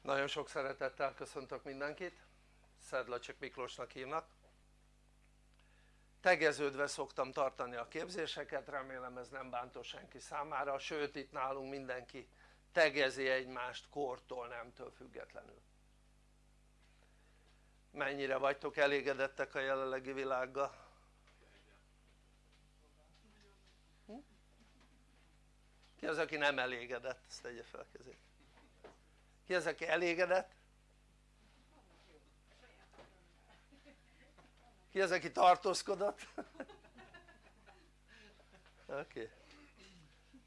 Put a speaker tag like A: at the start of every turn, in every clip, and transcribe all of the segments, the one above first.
A: Nagyon sok szeretettel köszöntök mindenkit, Szedlacsik Miklósnak hívnak. Tegeződve szoktam tartani a képzéseket, remélem ez nem bántó senki számára, sőt itt nálunk mindenki tegezi egymást kortól, nemtől függetlenül. Mennyire vagytok elégedettek a jelenlegi világgal? Hm? Ki az aki nem elégedett? Ezt tegye fel kezét ki az aki elégedett? ki az aki tartózkodott? oké okay.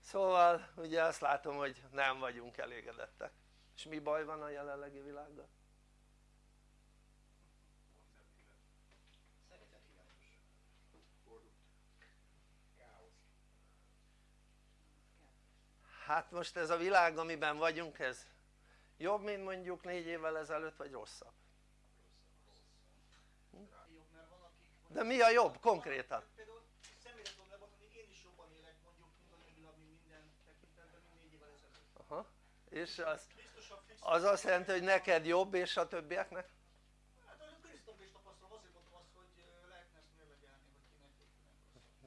A: szóval ugye azt látom hogy nem vagyunk elégedettek és mi baj van a jelenlegi világgal? hát most ez a világ amiben vagyunk ez jobb mint mondjuk négy évvel ezelőtt vagy rosszabb? Hm? de mi a jobb konkrétan? Aha. és az, az azt jelenti hogy neked jobb és a többieknek?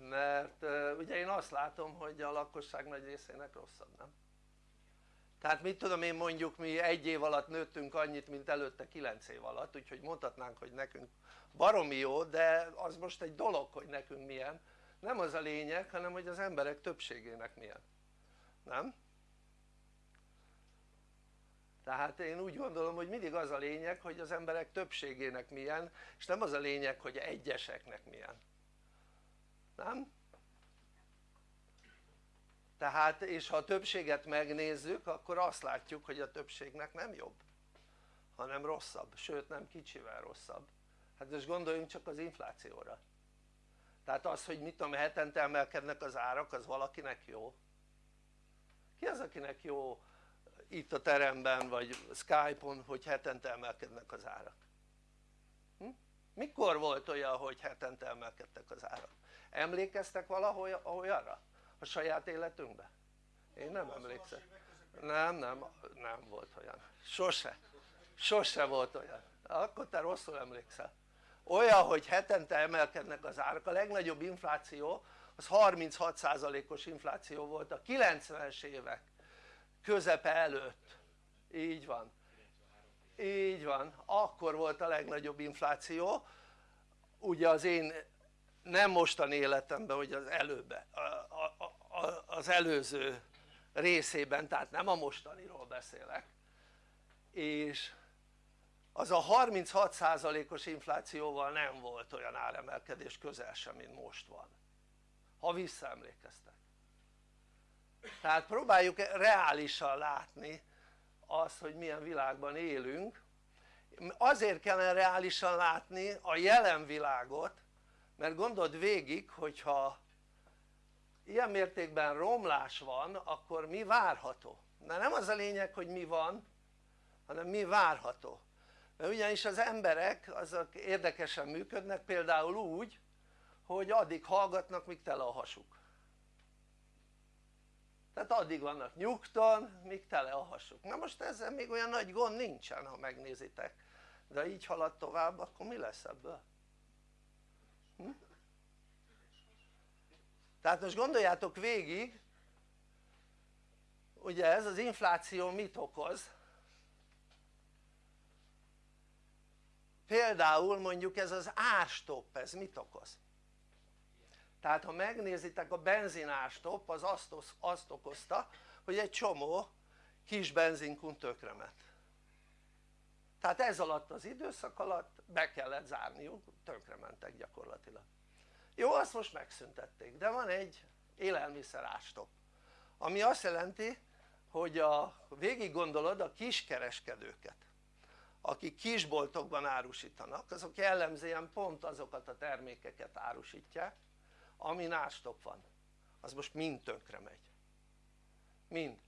A: mert ugye én azt látom hogy a lakosság nagy részének rosszabb, nem? Tehát mit tudom én mondjuk mi egy év alatt nőttünk annyit mint előtte 9 év alatt úgyhogy mondhatnánk hogy nekünk baromi jó de az most egy dolog hogy nekünk milyen nem az a lényeg hanem hogy az emberek többségének milyen nem? tehát én úgy gondolom hogy mindig az a lényeg hogy az emberek többségének milyen és nem az a lényeg hogy egyeseknek milyen nem? Tehát és ha a többséget megnézzük akkor azt látjuk hogy a többségnek nem jobb hanem rosszabb, sőt nem kicsivel rosszabb hát most gondoljunk csak az inflációra tehát az hogy mit tudom hetente emelkednek az árak az valakinek jó? ki az akinek jó itt a teremben vagy Skype-on hogy hetente emelkednek az árak? Hm? mikor volt olyan hogy hetente emelkedtek az árak? emlékeztek valahol olyanra? A saját életünkben? én nem emlékszem. Nem nem nem volt olyan. Sose. Sose volt olyan. Akkor te rosszul emlékszel. Olyan hogy hetente emelkednek az árak. A legnagyobb infláció az 36%-os infláció volt a 90-es évek közepe előtt. Így van. Így van. Akkor volt a legnagyobb infláció. Ugye az én nem mostani életemben hogy az előbb az előző részében tehát nem a mostaniról beszélek. És az a 36%-os inflációval nem volt olyan áremelkedés közel sem mint most van. Ha visszaemlékeztek. Tehát próbáljuk reálisan látni azt hogy milyen világban élünk. Azért kellene reálisan látni a jelen világot mert gondold végig hogyha ilyen mértékben romlás van akkor mi várható? de nem az a lényeg hogy mi van hanem mi várható mert ugyanis az emberek azok érdekesen működnek például úgy hogy addig hallgatnak míg tele a hasuk tehát addig vannak nyugton míg tele a hasuk na most ezzel még olyan nagy gond nincsen ha megnézitek de így halad tovább akkor mi lesz ebből? Hm? Tehát most gondoljátok végig ugye ez az infláció mit okoz? Például mondjuk ez az árstopp ez mit okoz? Tehát ha megnézitek a benzinárstopp az azt, azt okozta hogy egy csomó kis benzinkun tökrement. Tehát ez alatt az időszak alatt be kellett zárniuk, tönkrementek gyakorlatilag jó azt most megszüntették de van egy élelmiszer árstopp ami azt jelenti hogy a végig gondolod a kiskereskedőket akik kisboltokban árusítanak azok jellemzően pont azokat a termékeket árusítják ami árstopp van. Az most mind tönkre megy. Mind.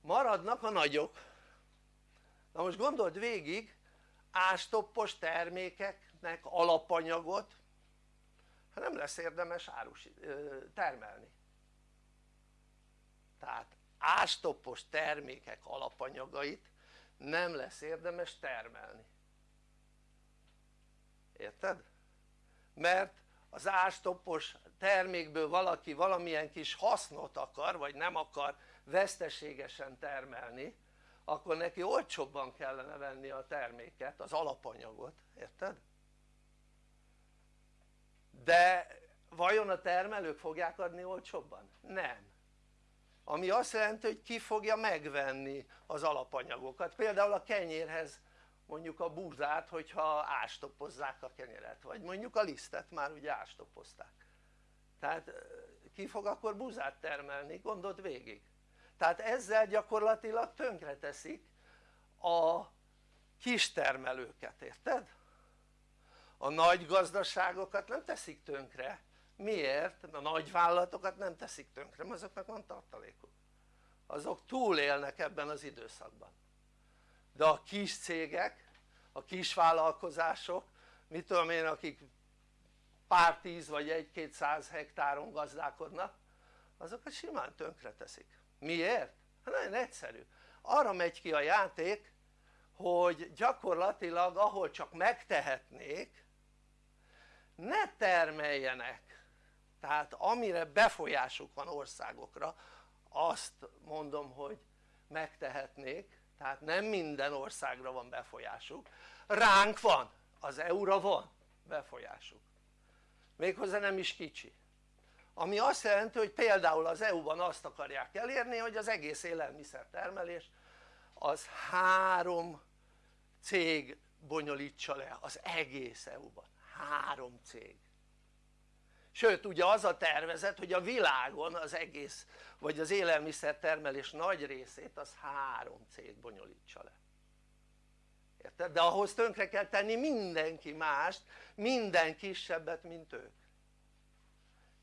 A: Maradnak a nagyok. Na most gondold végig árstoppos termékeknek alapanyagot hát nem lesz érdemes árus, termelni tehát ástoppos termékek alapanyagait nem lesz érdemes termelni érted? mert az ástoppos termékből valaki valamilyen kis hasznot akar vagy nem akar veszteségesen termelni akkor neki olcsóbban kellene venni a terméket, az alapanyagot, érted? De vajon a termelők fogják adni olcsóbban? nem. Ami azt jelenti hogy ki fogja megvenni az alapanyagokat, például a kenyérhez mondjuk a búzát hogyha ástoppozzák a kenyeret vagy mondjuk a lisztet már ugye ástoppozták tehát ki fog akkor búzát termelni? Gondold végig. Tehát ezzel gyakorlatilag tönkre teszik a kistermelőket, érted? A nagy gazdaságokat nem teszik tönkre, miért? a nagy vállalatokat nem teszik tönkre, mert azoknak van tartalékuk. Azok túlélnek ebben az időszakban. De a kis cégek, a kis vállalkozások, mit tudom én akik pár tíz vagy egy-két száz hektáron gazdálkodnak azokat simán tönkre teszik. Miért? hát nagyon egyszerű. Arra megy ki a játék hogy gyakorlatilag ahol csak megtehetnék ne termeljenek! Tehát amire befolyásuk van országokra azt mondom hogy megtehetnék tehát nem minden országra van befolyásuk. Ránk van, az EU-ra van befolyásuk. Méghozzá nem is kicsi. Ami azt jelenti hogy például az EU-ban azt akarják elérni hogy az egész élelmiszertermelés az három cég bonyolítsa le az egész EU-ban, három cég sőt ugye az a tervezet hogy a világon az egész vagy az élelmiszertermelés nagy részét az három cég bonyolítsa le érted? de ahhoz tönkre kell tenni mindenki mást, minden kisebbet mint ők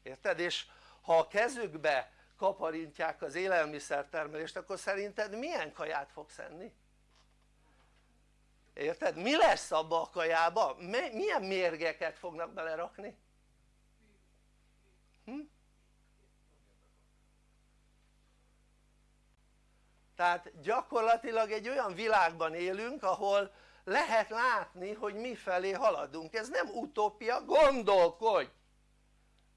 A: érted? és ha a kezükbe kaparintják az élelmiszertermelést akkor szerinted milyen kaját fogsz enni? Érted? mi lesz abba a kajába? milyen mérgeket fognak belerakni? Hm? tehát gyakorlatilag egy olyan világban élünk ahol lehet látni hogy mi felé haladunk, ez nem utópia, gondolkodj!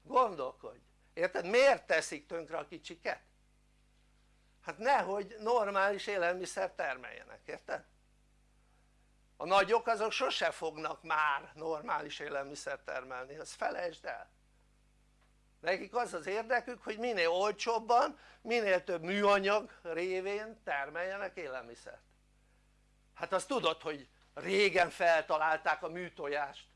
A: gondolkodj, érted? miért teszik tönkre a kicsiket? hát nehogy normális élelmiszer termeljenek, érted? A nagyok azok sose fognak már normális élelmiszer termelni, azt felejtsd el. Nekik az az érdekük hogy minél olcsóbban, minél több műanyag révén termeljenek élelmiszert. Hát azt tudod hogy régen feltalálták a műtojást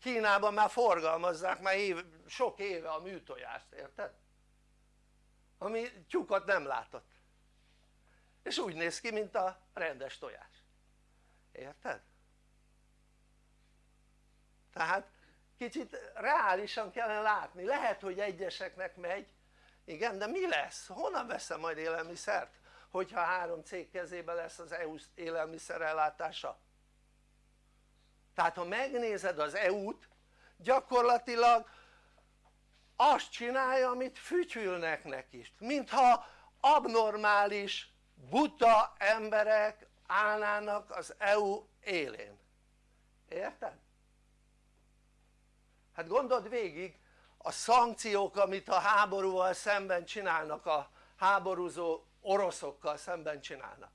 A: Kínában már forgalmazzák már év, sok éve a műtojást, érted? ami tyúkat nem látott. És úgy néz ki mint a rendes tojás érted? tehát kicsit reálisan kellene látni, lehet hogy egyeseknek megy igen de mi lesz? honnan veszem majd élelmiszert? hogyha három cég kezében lesz az EU élelmiszerellátása tehát ha megnézed az EU-t gyakorlatilag azt csinálja amit fütyülnek neki mintha abnormális buta emberek állnának az EU élén érted? hát gondold végig a szankciók amit a háborúval szemben csinálnak a háborúzó oroszokkal szemben csinálnak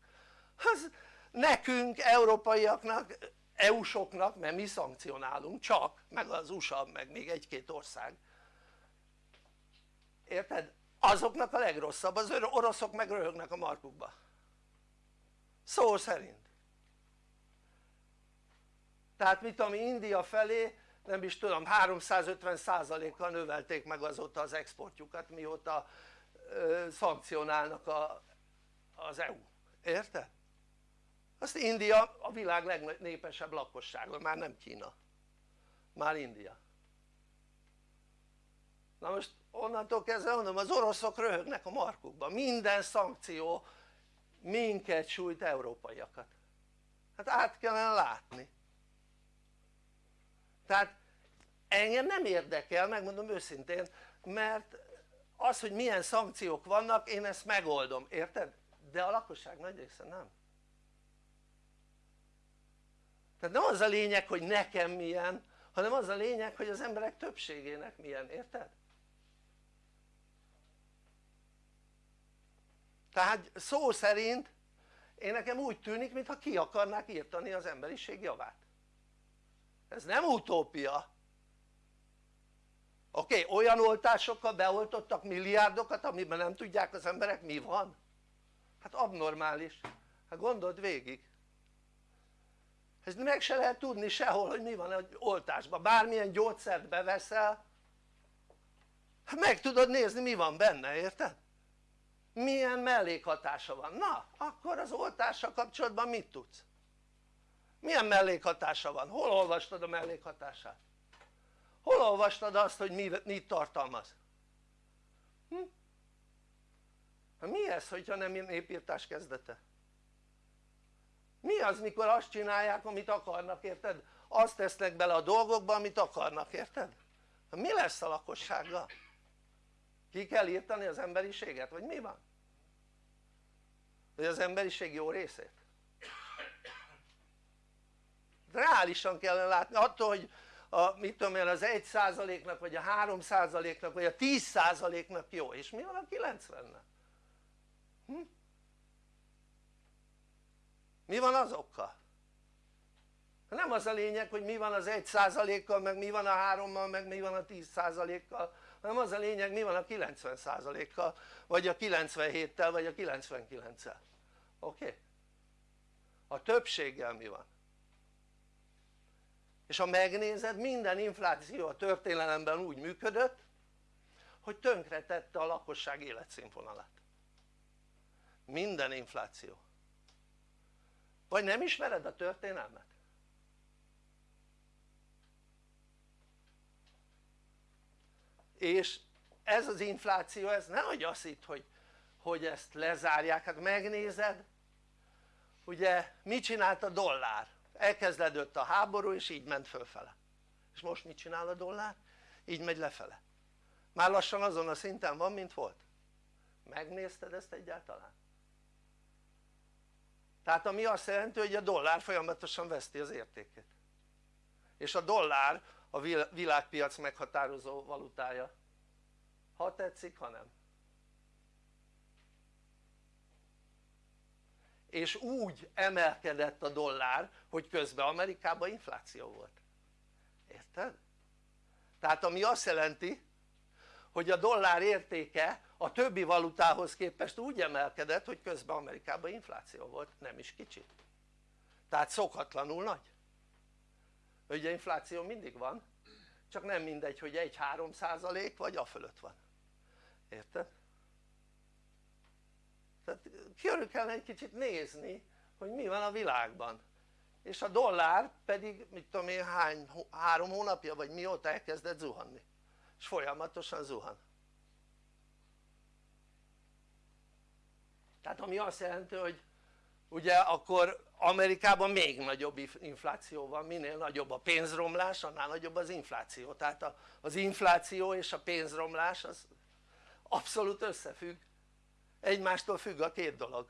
A: az nekünk európaiaknak EU-soknak mert mi szankcionálunk csak meg az USA meg még egy-két ország érted? azoknak a legrosszabb, az oroszok meg röhögnek a markukba szó szerint. Tehát mit ami India felé nem is tudom 350 kal növelték meg azóta az exportjukat mióta szankcionálnak a, az EU, érted? azt India a világ legnépesebb lakossága, már nem Kína. Már India. Na most onnantól kezdve mondom az oroszok röhögnek a markukban, minden szankció minket sújt európaiakat. Hát át kellene látni. Tehát engem nem érdekel megmondom őszintén mert az hogy milyen szankciók vannak én ezt megoldom, érted? de a lakosság nagy része nem. Tehát nem az a lényeg hogy nekem milyen hanem az a lényeg hogy az emberek többségének milyen, érted? Tehát szó szerint én nekem úgy tűnik mintha ki akarnák írtani az emberiség javát. Ez nem utópia. Oké okay, olyan oltásokkal beoltottak milliárdokat amiben nem tudják az emberek mi van? Hát abnormális. Hát gondold végig. Ez meg se lehet tudni sehol hogy mi van egy oltásban, bármilyen gyógyszert beveszel hát meg tudod nézni mi van benne, érted? Milyen mellékhatása van, na akkor az oltással kapcsolatban mit tudsz? milyen mellékhatása van? hol olvastad a mellékhatását? hol olvastad azt hogy mit tartalmaz? Hm? mi ez hogyha nem népírtás kezdete? mi az mikor azt csinálják amit akarnak érted? azt tesznek bele a dolgokba amit akarnak érted? mi lesz a lakossággal? Ki kell írtani az emberiséget vagy mi van? vagy az emberiség jó részét? reálisan kellene látni attól hogy a, mit tudom én, az 1%-nak vagy a 3%-nak vagy a 10%-nak jó, és mi van a 90-nek? Hm? mi van azokkal? nem az a lényeg hogy mi van az 1%-kal meg mi van a 3-mal meg mi van a 10%-kal hanem az a lényeg mi van a 90%-kal vagy a 97-tel vagy a 99-el oké? Okay? a többséggel mi van? és ha megnézed minden infláció a történelemben úgy működött hogy tönkretette a lakosság életszínvonalát minden infláció vagy nem ismered a történelmet? És ez az infláció ez nehogy azt itt hogy, hogy ezt lezárják, hát megnézed ugye mit csinált a dollár? elkezdődött a háború és így ment fölfele és most mit csinál a dollár? így megy lefele már lassan azon a szinten van mint volt megnézted ezt egyáltalán? tehát ami azt jelenti hogy a dollár folyamatosan veszti az értékét és a dollár a világpiac meghatározó valutája. Ha tetszik ha nem. És úgy emelkedett a dollár hogy közben Amerikában infláció volt. Érted? tehát ami azt jelenti hogy a dollár értéke a többi valutához képest úgy emelkedett hogy közben Amerikában infláció volt, nem is kicsit. Tehát szokatlanul nagy ugye infláció mindig van csak nem mindegy hogy egy 3 százalék vagy a fölött van. Érted? tehát körül kellene egy kicsit nézni hogy mi van a világban. És a dollár pedig mit tudom én hány, három hónapja vagy mióta elkezdett zuhanni. És folyamatosan zuhan. Tehát ami azt jelenti hogy ugye akkor Amerikában még nagyobb infláció van, minél nagyobb a pénzromlás annál nagyobb az infláció tehát az infláció és a pénzromlás az abszolút összefügg egymástól függ a két dolog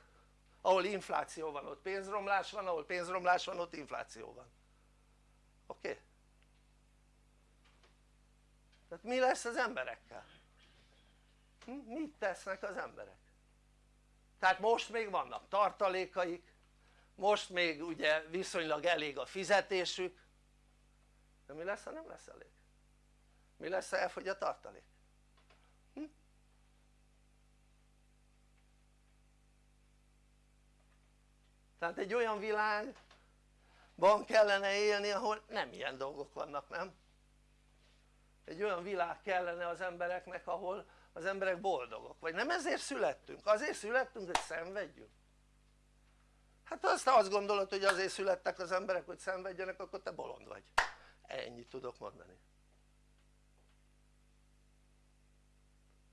A: ahol infláció van ott pénzromlás van, ahol pénzromlás van ott infláció van oké? Okay? tehát mi lesz az emberekkel? Hm? mit tesznek az emberek? tehát most még vannak tartalékaik most még ugye viszonylag elég a fizetésük de mi lesz ha nem lesz elég? mi lesz ha elfogy a tartalék? Hm? tehát egy olyan világban kellene élni ahol nem ilyen dolgok vannak nem? egy olyan világ kellene az embereknek ahol az emberek boldogok, vagy nem ezért születtünk? azért születtünk hogy szenvedjünk hát azt azt gondolod hogy azért születtek az emberek hogy szenvedjenek akkor te bolond vagy. Ennyit tudok mondani.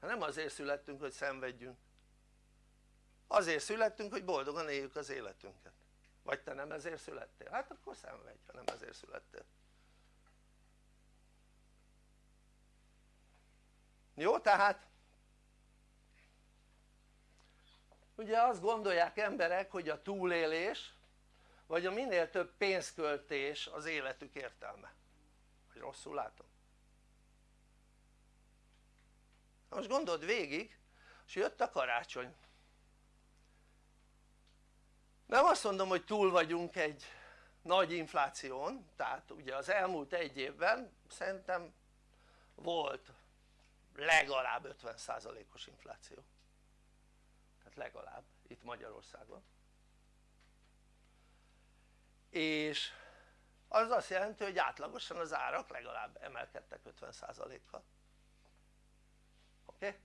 A: Hát nem azért születtünk hogy szenvedjünk. Azért születtünk hogy boldogan éljük az életünket. Vagy te nem ezért születtél? hát akkor szenvedj ha nem ezért születtél. Jó tehát ugye azt gondolják emberek hogy a túlélés vagy a minél több pénzköltés az életük értelme. Vagy rosszul látom? most gondold végig és jött a karácsony. Nem azt mondom hogy túl vagyunk egy nagy infláción tehát ugye az elmúlt egy évben szerintem volt legalább 50%-os infláció tehát legalább itt Magyarországon és az azt jelenti hogy átlagosan az árak legalább emelkedtek 50%-kal oké? Okay?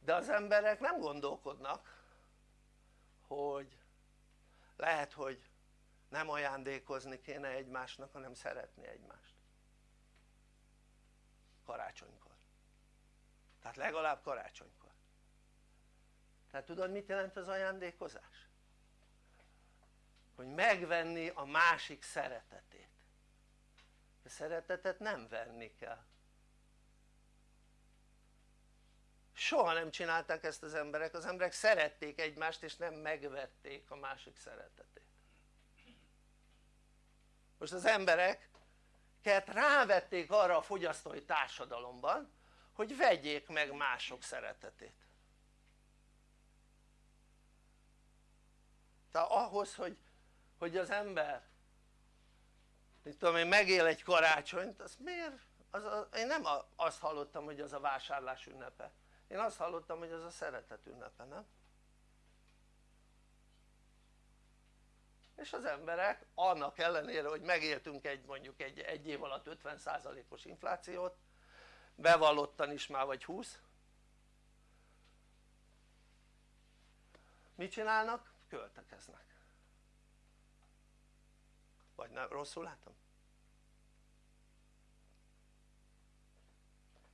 A: de az emberek nem gondolkodnak hogy lehet hogy nem ajándékozni kéne egymásnak hanem szeretni egymást karácsonykor tehát legalább karácsonykor tehát tudod mit jelent az ajándékozás? hogy megvenni a másik szeretetét. A szeretetet nem venni kell. Soha nem csinálták ezt az emberek, az emberek szerették egymást és nem megvették a másik szeretetét. Most az embereket rávették arra a fogyasztói társadalomban hogy vegyék meg mások szeretetét tehát ahhoz hogy, hogy az ember mit tudom én megél egy karácsonyt az miért? Az a, én nem azt hallottam hogy az a vásárlás ünnepe én azt hallottam hogy az a szeretet ünnepe nem? és az emberek annak ellenére hogy megéltünk egy mondjuk egy, egy év alatt 50%-os inflációt bevallottan is már vagy 20 mit csinálnak? Költekeznek vagy nem rosszul látom?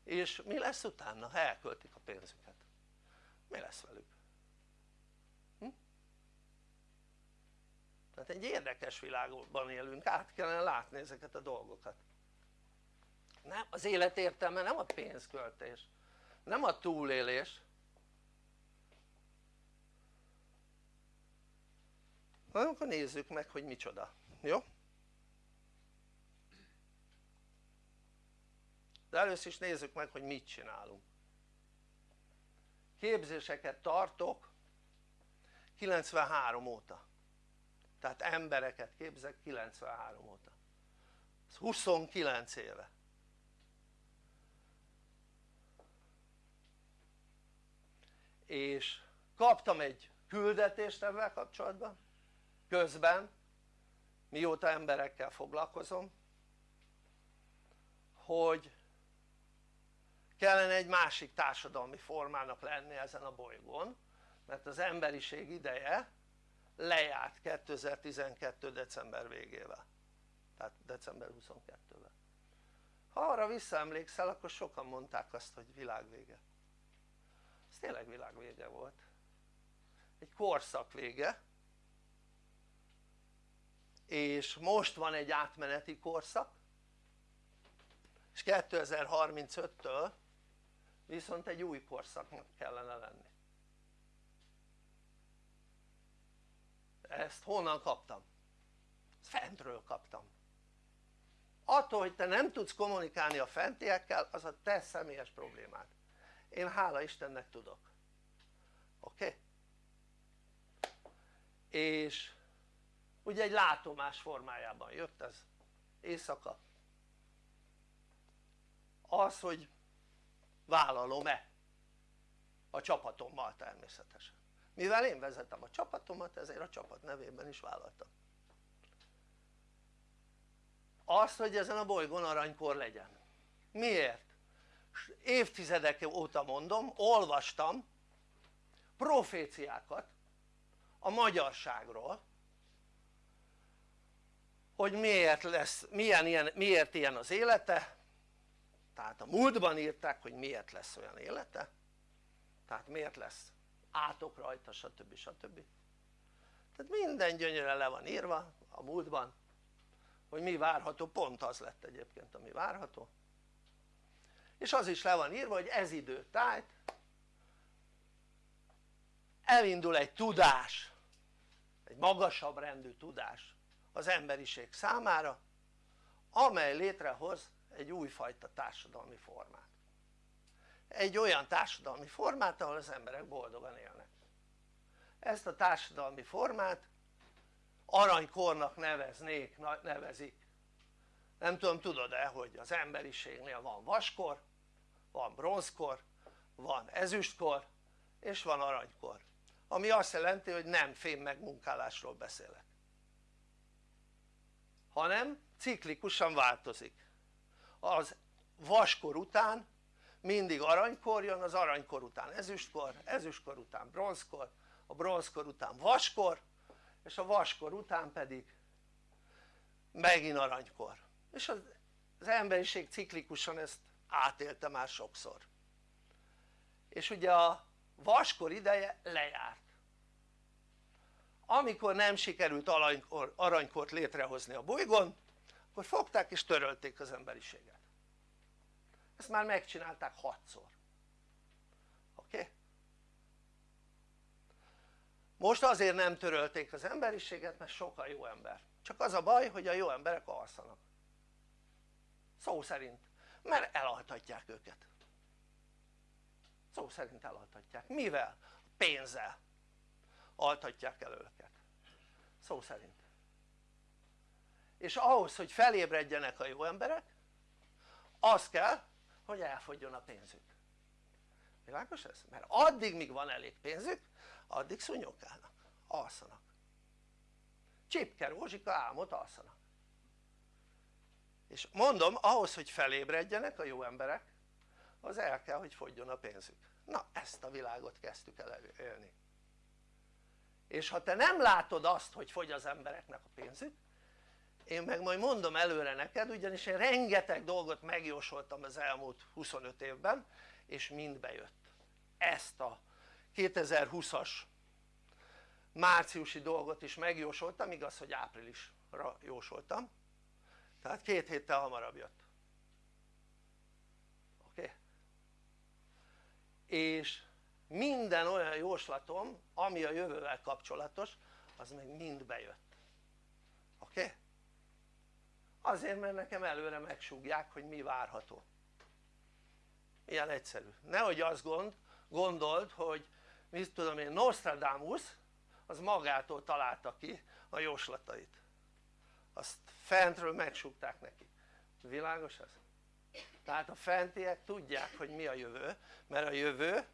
A: és mi lesz utána ha elköltik a pénzüket? mi lesz velük? Hm? tehát egy érdekes világban élünk, át kellene látni ezeket a dolgokat nem, az élet értelme nem a pénzköltés nem a túlélés na akkor nézzük meg hogy micsoda, jó? de először is nézzük meg hogy mit csinálunk. Képzéseket tartok 93 óta. Tehát embereket képzek 93 óta. Ez 29 éve. És kaptam egy küldetést ebben kapcsolatban közben mióta emberekkel foglalkozom hogy kellene egy másik társadalmi formának lenni ezen a bolygón mert az emberiség ideje lejárt 2012. december végével. Tehát december 22-vel ha arra visszaemlékszel akkor sokan mondták azt hogy világvége. Ez tényleg világvége volt. Egy korszak vége és most van egy átmeneti korszak és 2035-től viszont egy új korszaknak kellene lenni ezt honnan kaptam? fentről kaptam attól hogy te nem tudsz kommunikálni a fentiekkel az a te személyes problémád én hála Istennek tudok oké? Okay? és ugye egy látomás formájában jött ez. Éjszaka. Az hogy vállalom-e a csapatommal természetesen. Mivel én vezetem a csapatomat ezért a csapat nevében is vállaltam. Azt hogy ezen a bolygón aranykor legyen. Miért? évtizedek óta mondom, olvastam proféciákat a magyarságról hogy miért lesz, milyen ilyen, miért ilyen az élete. Tehát a múltban írták hogy miért lesz olyan élete. Tehát miért lesz átok rajta stb. stb. tehát minden gyönyörűen le van írva a múltban hogy mi várható, pont az lett egyébként ami várható. És az is le van írva hogy ez idő tájt elindul egy tudás egy magasabb rendű tudás az emberiség számára amely létrehoz egy újfajta társadalmi formát. Egy olyan társadalmi formát ahol az emberek boldogan élnek. Ezt a társadalmi formát aranykornak neveznék, nevezik nem tudom tudod-e hogy az emberiségnél van vaskor, van bronzkor, van ezüstkor és van aranykor. Ami azt jelenti hogy nem fém megmunkálásról beszélek hanem ciklikusan változik. Az vaskor után mindig aranykor jön, az aranykor után ezüstkor, ezüstkor után bronzkor, a bronzkor után vaskor és a vaskor után pedig megint aranykor. És az, emberiség ciklikusan ezt átélte már sokszor. És ugye a vaskor ideje lejárt amikor nem sikerült aranykor, aranykort létrehozni a bolygón akkor fogták és törölték az emberiséget. Ezt már megcsinálták hatszor. Oké? Most azért nem törölték az emberiséget mert sokkal jó ember. Csak az a baj hogy a jó emberek alszanak. Szó szerint. Mert elaltatják őket. Szó szerint elaltatják, mivel? pénzzel. Altatják el szó szerint. És ahhoz hogy felébredjenek a jó emberek az kell hogy elfogjon a pénzük. Világos ez? mert addig míg van elég pénzük addig szúnyogálnak, alszanak. Csipke Rózsika álmot alszanak. És mondom ahhoz hogy felébredjenek a jó emberek az el kell hogy fogjon a pénzük. Na ezt a világot kezdtük el élni és ha te nem látod azt hogy fogy az embereknek a pénzük én meg majd mondom előre neked ugyanis én rengeteg dolgot megjósoltam az elmúlt 25 évben és mind bejött ezt a 2020-as márciusi dolgot is megjósoltam, igaz hogy áprilisra jósoltam tehát két héttel hamarabb jött oké? Okay? és minden olyan jóslatom ami a jövővel kapcsolatos az még mind bejött oké? Okay? azért mert nekem előre megsúgják hogy mi várható ilyen egyszerű, nehogy azt gond, gondold hogy mit tudom én Nostradamus az magától találta ki a jóslatait azt fentről megsúgták neki, világos ez? tehát a fentiek tudják hogy mi a jövő mert a jövő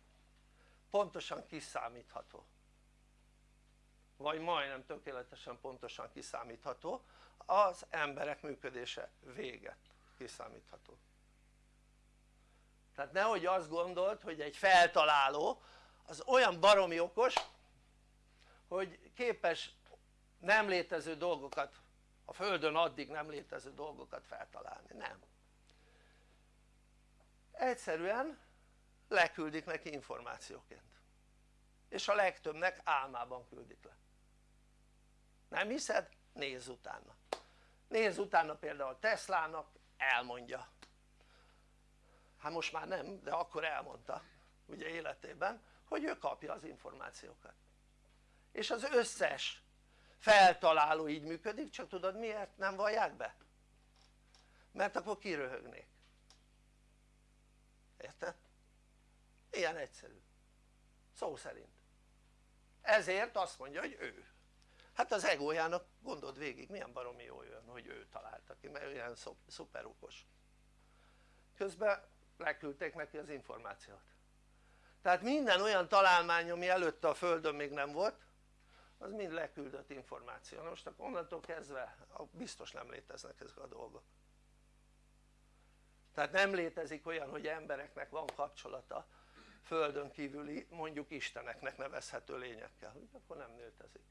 A: pontosan kiszámítható. Vagy majdnem tökéletesen pontosan kiszámítható. Az emberek működése véget kiszámítható. Tehát nehogy azt gondold hogy egy feltaláló az olyan baromi okos hogy képes nem létező dolgokat a földön addig nem létező dolgokat feltalálni, nem. Egyszerűen leküldik neki információként és a legtöbbnek álmában küldik le nem hiszed? nézz utána nézz utána például Teslának elmondja hát most már nem de akkor elmondta ugye életében hogy ő kapja az információkat és az összes feltaláló így működik csak tudod miért nem vallják be? mert akkor kiröhögnék érted? Ilyen egyszerű. Szó szerint. Ezért azt mondja hogy ő. Hát az egójának gondold végig milyen baromi jó jön hogy ő találta ki mert olyan szuper okos közben leküldték neki az információt. Tehát minden olyan találmány ami előtte a földön még nem volt az mind leküldött információ, na most akkor onnantól kezdve biztos nem léteznek ezek a dolgok. Tehát nem létezik olyan hogy embereknek van kapcsolata földön kívüli mondjuk isteneknek nevezhető lényekkel, akkor nem létezik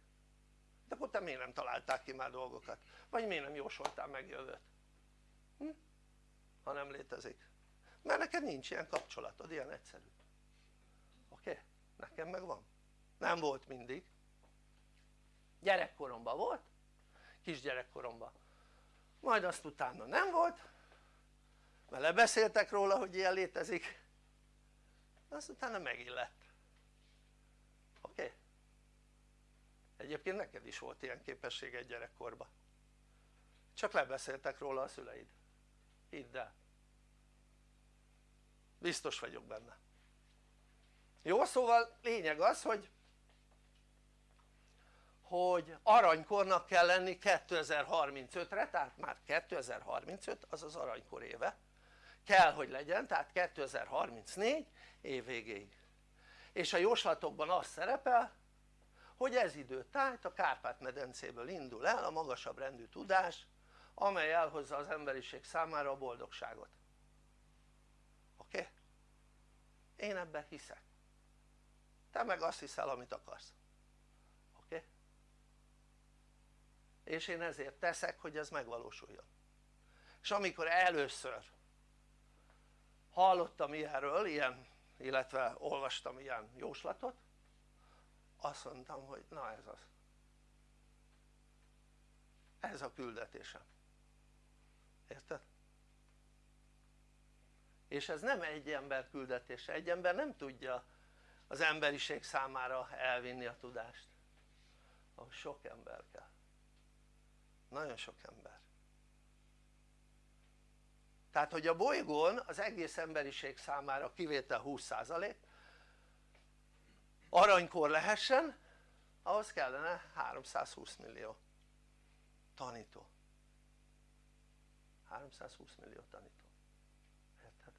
A: de akkor te miért nem találták ki már dolgokat? vagy miért nem jósoltál meg jövőt? Hm? ha nem létezik mert neked nincs ilyen kapcsolatod, ilyen egyszerű oké? Okay? nekem meg van nem volt mindig gyerekkoromban volt kisgyerekkoromban majd azt utána nem volt mert lebeszéltek róla hogy ilyen létezik azt utána megint lett oké? Okay? egyébként neked is volt ilyen képességed gyerekkorban. Csak lebeszéltek róla a szüleid. Hidd el. Biztos vagyok benne. Jó szóval lényeg az hogy hogy aranykornak kell lenni 2035-re tehát már 2035 az az aranykor éve. Kell hogy legyen tehát 2034 év végéig. És a jóslatokban az szerepel hogy ez idő tájt a Kárpát-medencéből indul el a magasabb rendű tudás amely elhozza az emberiség számára a boldogságot. Oké? Én ebben hiszek. Te meg azt hiszel amit akarsz. Oké? És én ezért teszek hogy ez megvalósuljon. És amikor először hallottam ilyenről, ilyen, illetve olvastam ilyen jóslatot azt mondtam hogy na ez az. Ez a küldetésem. Érted? és ez nem egy ember küldetése, egy ember nem tudja az emberiség számára elvinni a tudást. Ahhoz sok ember kell. Nagyon sok ember tehát hogy a bolygón az egész emberiség számára kivétel 20% aranykor lehessen ahhoz kellene 320 millió tanító. 320 millió tanító. Érted?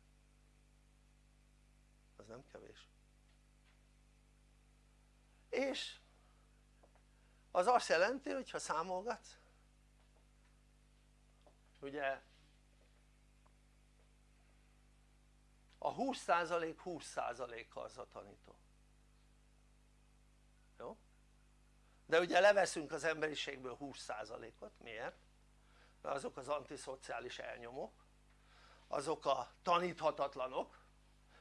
A: az nem kevés. És az azt jelenti hogy ha számolgatsz ugye a 20% 20%-a az a tanító. Jó? de ugye leveszünk az emberiségből 20%-ot, miért? mert azok az antiszociális elnyomók azok a taníthatatlanok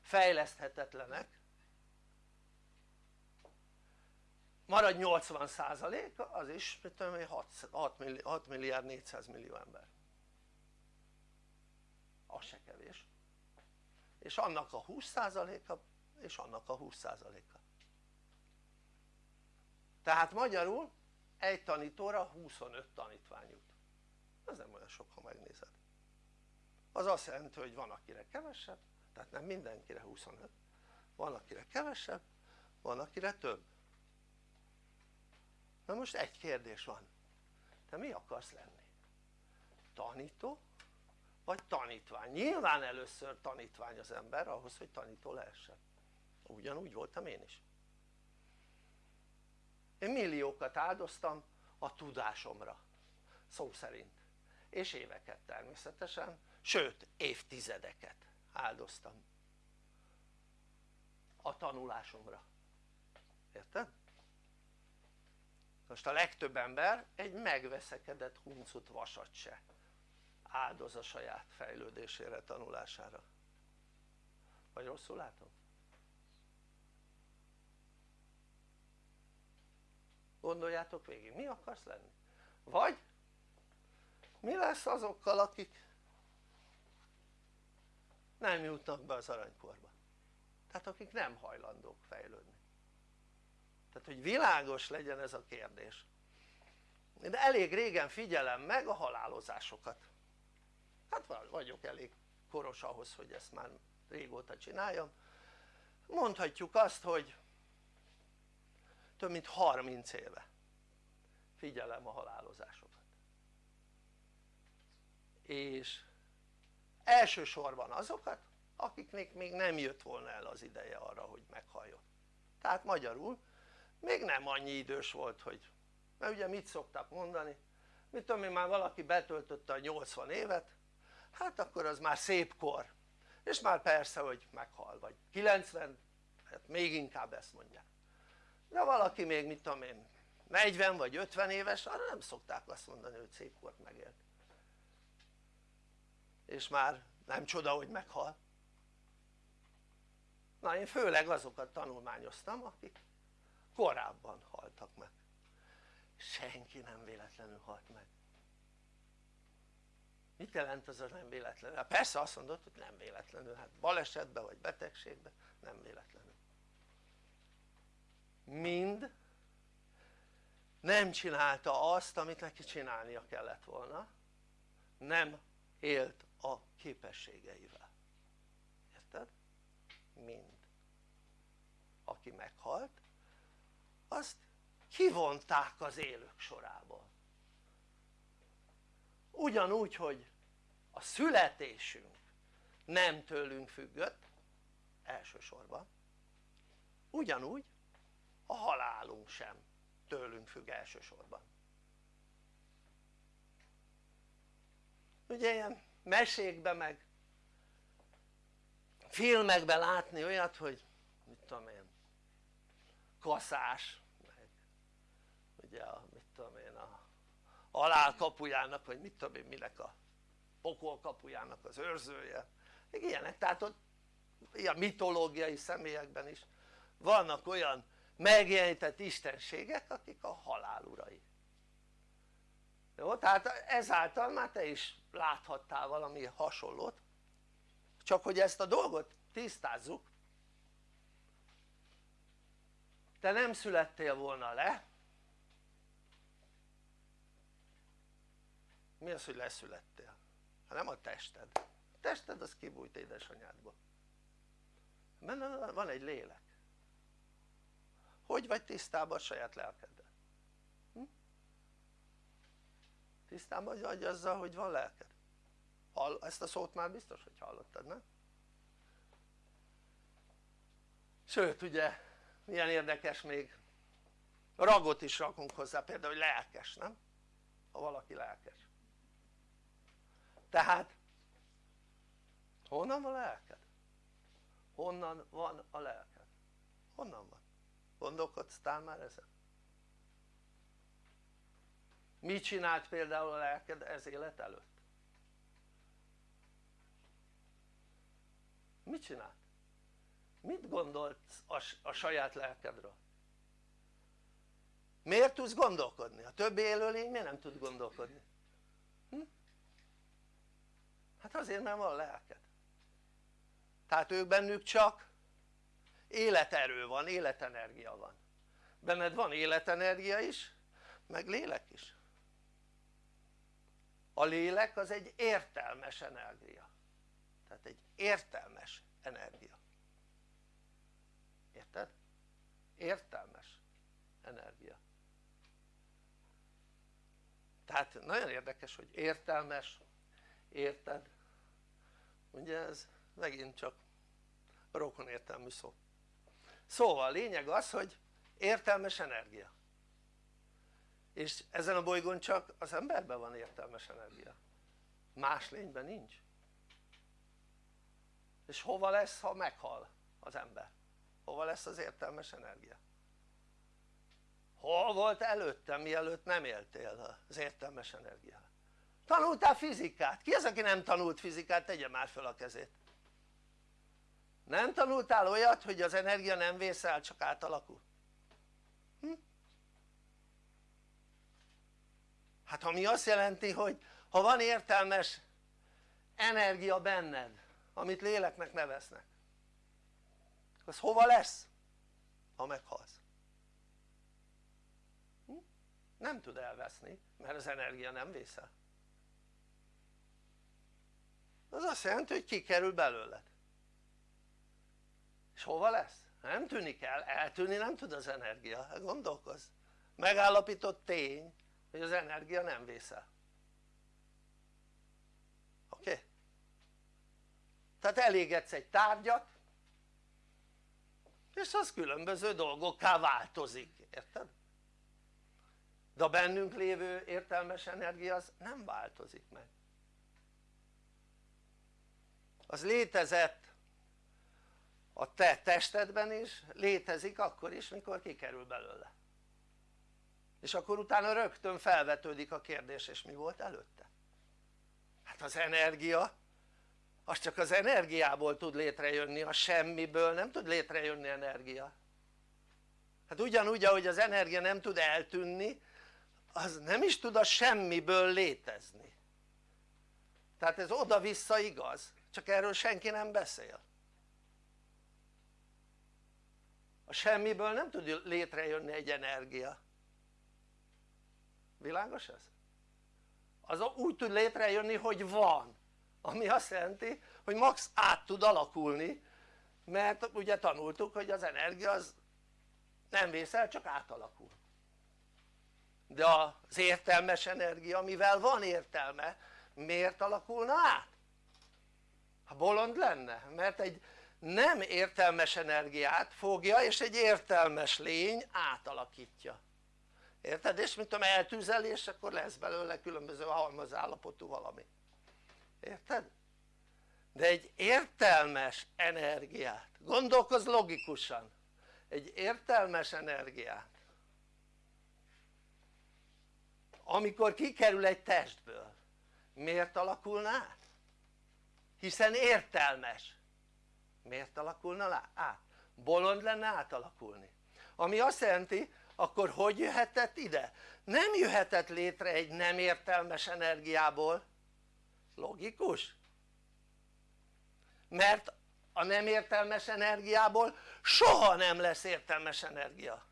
A: fejleszthetetlenek. Marad 80% az is mit tudom én 6, 6 milliárd 400 millió ember. Az se kevés és annak a 20%-a és annak a 20%-a tehát magyarul egy tanítóra 25 tanítvány jut ez nem olyan sok ha megnézed. Az azt jelenti hogy van akire kevesebb tehát nem mindenkire 25 van akire kevesebb van akire több. Na most egy kérdés van. Te mi akarsz lenni? tanító vagy tanítvány? nyilván először tanítvány az ember ahhoz hogy tanító lehessen. Ugyanúgy voltam én is. Én milliókat áldoztam a tudásomra szó szerint. És éveket természetesen sőt évtizedeket áldoztam a tanulásomra. Érted? most a legtöbb ember egy megveszekedett huncut vasat se áldoz a saját fejlődésére, tanulására. Vagy rosszul látom? gondoljátok végig, mi akarsz lenni? vagy mi lesz azokkal akik nem jutnak be az aranykorba? Tehát akik nem hajlandók fejlődni. Tehát hogy világos legyen ez a kérdés. De elég régen figyelem meg a halálozásokat hát vagyok elég koros ahhoz hogy ezt már régóta csináljam. Mondhatjuk azt hogy több mint 30 éve figyelem a halálozásokat. És elsősorban azokat akiknek még nem jött volna el az ideje arra hogy meghalljon. Tehát magyarul még nem annyi idős volt hogy mert ugye mit szoktak mondani? Mit tudom én már valaki betöltötte a 80 évet hát akkor az már szép kor. És már persze hogy meghal vagy 90 hát még inkább ezt mondják. De valaki még mit tudom én 40 vagy 50 éves arra nem szokták azt mondani hogy szép kort megélt és már nem csoda hogy meghal. Na én főleg azokat tanulmányoztam akik korábban haltak meg. Senki nem véletlenül halt meg mit jelent az a nem véletlenül? Hát persze azt mondod hogy nem véletlenül, hát balesetben vagy betegségben nem véletlenül. Mind nem csinálta azt amit neki csinálnia kellett volna. Nem élt a képességeivel. Érted? mind. Aki meghalt azt kivonták az élők sorából. Ugyanúgy hogy a születésünk nem tőlünk függött elsősorban. Ugyanúgy a halálunk sem tőlünk függ elsősorban. Ugye ilyen mesékben meg filmekben látni olyat hogy mit tudom én kaszás meg ugye a mit tudom én a halál kapujának vagy mit tudom én minek a pokol kapujának az őrzője még ilyenek tehát ott ilyen mitológiai személyekben is vannak olyan megjelenített istenségek akik a halál urai jó? tehát ezáltal már te is láthattál valami hasonlót csak hogy ezt a dolgot tisztázzuk te nem születtél volna le mi az hogy leszülettél? Hát nem a tested, a tested az kibújt édesanyádba benne van egy lélek hogy vagy tisztában a saját lelkeddel? Hm? tisztában vagy azzal hogy van lelked? Hall, ezt a szót már biztos hogy hallottad nem? sőt ugye milyen érdekes még ragot is rakunk hozzá például hogy lelkes nem? ha valaki lelkes tehát honnan van a lelked? honnan van a lelked? honnan van? gondolkodtál már ezen? mit csinált például a lelked ez élet előtt? mit csinált? mit gondolsz a, a saját lelkedről? miért tudsz gondolkodni? a többi élőlény miért nem tud gondolkodni? Hm? Hát azért mert van lelked. Tehát ők bennük csak életerő van, életenergia van. Benned van életenergia is meg lélek is. A lélek az egy értelmes energia. Tehát egy értelmes energia. Érted? értelmes energia. Tehát nagyon érdekes hogy értelmes, érted? Ugye ez megint csak rokon értelmű szó szóval a lényeg az hogy értelmes energia és ezen a bolygón csak az emberben van értelmes energia más lényben nincs és hova lesz ha meghal az ember? hova lesz az értelmes energia? hol volt előtte mielőtt nem éltél az értelmes energia? Tanultál fizikát? ki az aki nem tanult fizikát? tegye már fel a kezét nem tanultál olyat hogy az energia nem vészel csak átalakul? Hm? hát ami azt jelenti hogy ha van értelmes energia benned amit léleknek neveznek az hova lesz? ha meghalsz hm? nem tud elveszni mert az energia nem vészel az azt jelenti hogy kikerül belőled és hova lesz? nem tűnik el, eltűnni nem tud az energia, gondolkozz megállapított tény hogy az energia nem vészel oké? Okay? tehát elégetsz egy tárgyat és az különböző dolgokká változik, érted? de a bennünk lévő értelmes energia az nem változik meg az létezett a te testedben is létezik akkor is mikor kikerül belőle. És akkor utána rögtön felvetődik a kérdés és mi volt előtte? hát az energia. Az csak az energiából tud létrejönni, a semmiből nem tud létrejönni energia. Hát ugyanúgy ahogy az energia nem tud eltűnni az nem is tud a semmiből létezni. Tehát ez oda-vissza igaz csak erről senki nem beszél a semmiből nem tud létrejönni egy energia világos ez? az úgy tud létrejönni hogy van ami azt jelenti hogy max át tud alakulni mert ugye tanultuk hogy az energia az nem vészel csak átalakul de az értelmes energia mivel van értelme miért alakulna át? Ha bolond lenne mert egy nem értelmes energiát fogja és egy értelmes lény átalakítja érted? és mint tudom eltűzel és akkor lesz belőle különböző halmazállapotú valami érted? de egy értelmes energiát gondolkozz logikusan egy értelmes energiát amikor kikerül egy testből miért alakulna át? Hiszen értelmes miért alakulna át? bolond lenne átalakulni ami azt jelenti akkor hogy jöhetett ide? nem jöhetett létre egy nem értelmes energiából logikus? mert a nem értelmes energiából soha nem lesz értelmes energia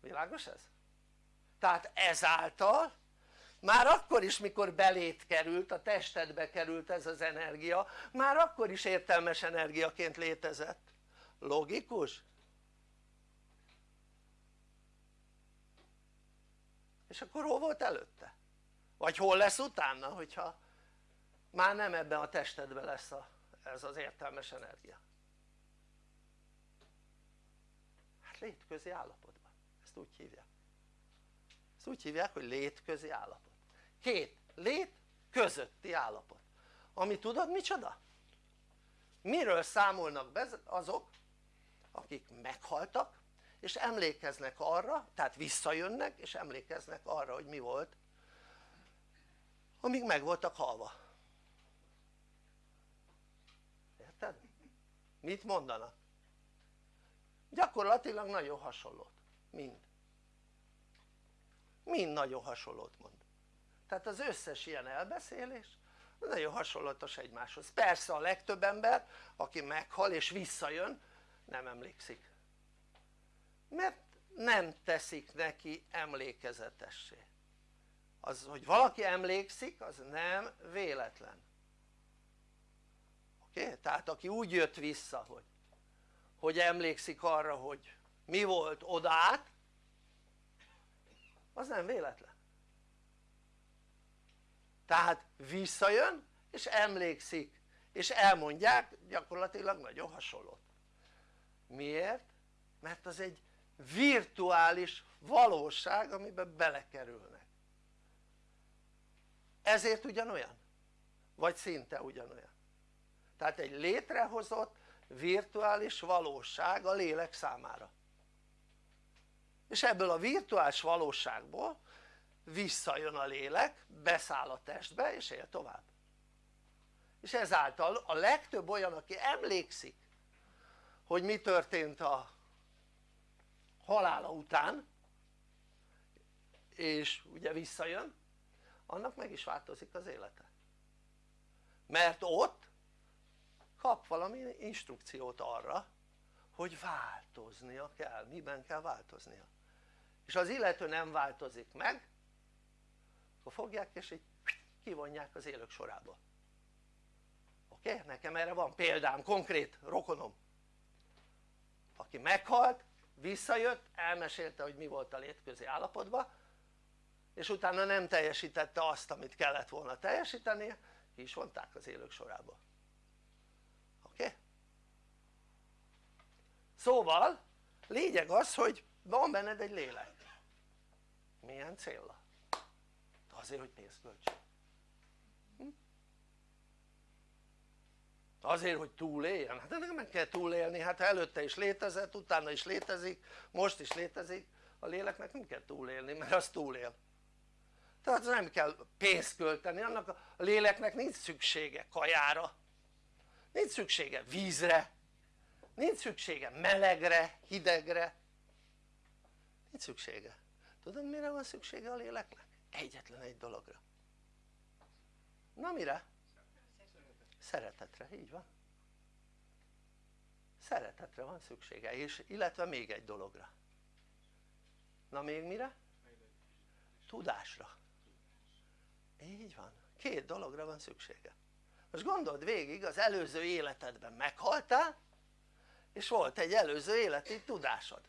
A: világos ez? tehát ezáltal már akkor is mikor belét került, a testedbe került ez az energia már akkor is értelmes energiaként létezett. Logikus? és akkor hol volt előtte? vagy hol lesz utána hogyha már nem ebben a testedben lesz a, ez az értelmes energia? Hát létközi állapotban, ezt úgy hívják. Ezt úgy hívják hogy létközi állapot két lét közötti állapot ami tudod micsoda? miről számolnak be azok akik meghaltak és emlékeznek arra, tehát visszajönnek és emlékeznek arra hogy mi volt amíg meg voltak halva érted? mit mondanak? gyakorlatilag nagyon hasonlót, mind mind nagyon hasonlót mond tehát az összes ilyen elbeszélés nagyon hasonlatos egymáshoz, persze a legtöbb ember aki meghal és visszajön nem emlékszik. Mert nem teszik neki emlékezetessé. Az hogy valaki emlékszik az nem véletlen. Oké? Tehát aki úgy jött vissza hogy hogy emlékszik arra hogy mi volt odát az nem véletlen tehát visszajön és emlékszik és elmondják gyakorlatilag nagyon hasonlót. Miért? mert az egy virtuális valóság amiben belekerülnek. Ezért ugyanolyan? Vagy szinte ugyanolyan? Tehát egy létrehozott virtuális valóság a lélek számára. És ebből a virtuális valóságból visszajön a lélek, beszáll a testbe és él tovább. És ezáltal a legtöbb olyan aki emlékszik hogy mi történt a halála után és ugye visszajön annak meg is változik az élete. Mert ott kap valami instrukciót arra hogy változnia kell, miben kell változnia? És az illető nem változik meg akkor fogják és így kivonják az élők sorába oké? Nekem erre van példám, konkrét rokonom aki meghalt, visszajött, elmesélte hogy mi volt a létközi állapotban és utána nem teljesítette azt amit kellett volna teljesítenie ki is vonták az élők sorába oké? Szóval lényeg az hogy van benned egy lélek milyen célra? Azért hogy pénzt költs. Azért hogy túléljen, hát ennek meg kell túlélni, hát előtte is létezett, utána is létezik, most is létezik a léleknek nem kell túlélni mert az túlél. Tehát nem kell pénzt költeni, annak a léleknek nincs szüksége kajára. Nincs szüksége vízre. Nincs szüksége melegre, hidegre. Nincs szüksége. Tudod mire van szüksége a léleknek? Egyetlen egy dologra. Na mire? szeretetre, így van. Szeretetre van szüksége és illetve még egy dologra. Na még mire? tudásra. Így van, két dologra van szüksége. Most gondold végig az előző életedben meghaltál és volt egy előző életi tudásod.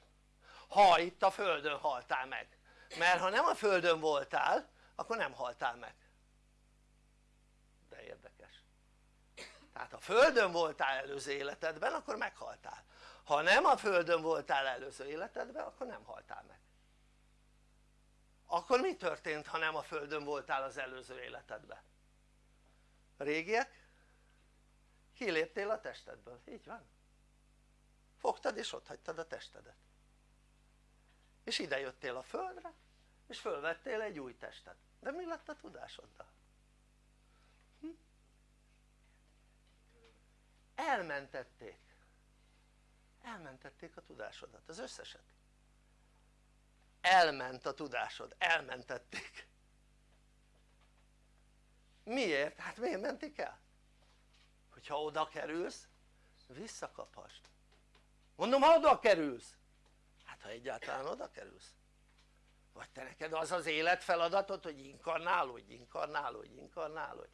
A: Ha itt a földön haltál meg mert ha nem a földön voltál akkor nem haltál meg. De érdekes. Tehát ha földön voltál előző életedben akkor meghaltál. Ha nem a földön voltál előző életedben akkor nem haltál meg. Akkor mi történt ha nem a földön voltál az előző életedben? régiek? kiléptél a testedből, így van. Fogtad és ott hagytad a testedet és ide jöttél a földre és fölvettél egy új testet de mi lett a tudásoddal? Hm? elmentették elmentették a tudásodat, az összeset elment a tudásod, elmentették miért? hát miért mentik el? hogyha oda kerülsz visszakaphast mondom ha oda kerülsz ha egyáltalán oda kerülsz? Vagy te neked az az életfeladatod hogy inkarnálódj, inkarnálódj, inkarnálódj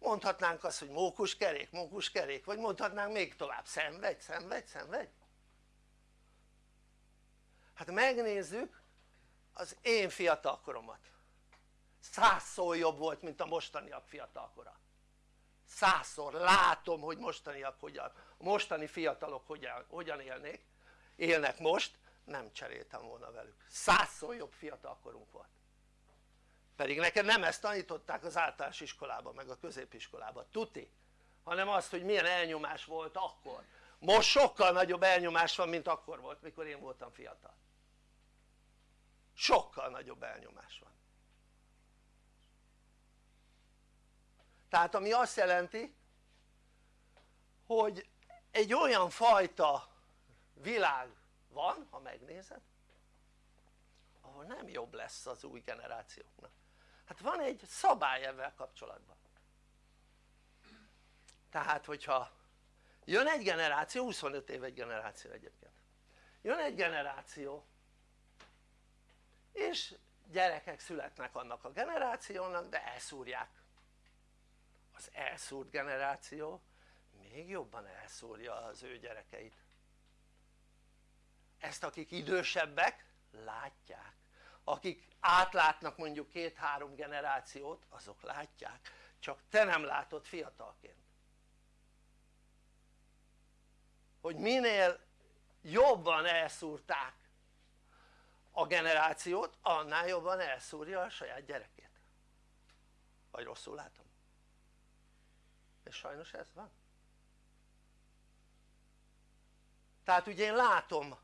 A: mondhatnánk azt hogy mókuskerék, mókuskerék vagy mondhatnánk még tovább szenvedj, szenvedj, szenvedj. Hát megnézzük az én fiatalkoromat. Százszor jobb volt mint a mostaniak fiatalkora. Százszor látom hogy mostaniak hogyan, a mostani fiatalok hogyan, hogyan élnék, élnek most nem cseréltem volna velük, százszor jobb fiatalkorunk volt. Pedig neked nem ezt tanították az általános iskolában meg a középiskolában, tuti hanem azt hogy milyen elnyomás volt akkor. Most sokkal nagyobb elnyomás van mint akkor volt mikor én voltam fiatal. Sokkal nagyobb elnyomás van. Tehát ami azt jelenti hogy egy olyan fajta világ van ha megnézed? Ahol nem jobb lesz az új generációknak. Hát van egy szabály ezzel kapcsolatban. Tehát hogyha jön egy generáció, 25 év egy generáció egyébként. Jön egy generáció és gyerekek születnek annak a generációnak de elszúrják. Az elszúrt generáció még jobban elszúrja az ő gyerekeit ezt akik idősebbek látják. Akik átlátnak mondjuk két-három generációt azok látják. Csak te nem látod fiatalként. Hogy minél jobban elszúrták a generációt annál jobban elszúrja a saját gyerekét. Vagy rosszul látom? és sajnos ez van. Tehát ugye én látom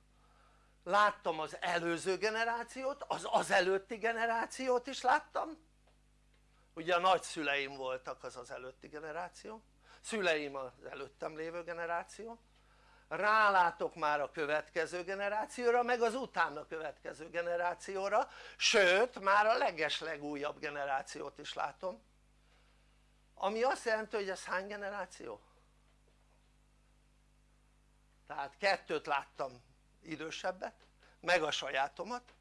A: láttam az előző generációt, az az előtti generációt is láttam. Ugye a nagyszüleim voltak az az előtti generáció szüleim az előttem lévő generáció. Rálátok már a következő generációra meg az utána következő generációra sőt már a leges legújabb generációt is látom. Ami azt jelenti hogy ez hány generáció? tehát kettőt láttam idősebbet meg a sajátomat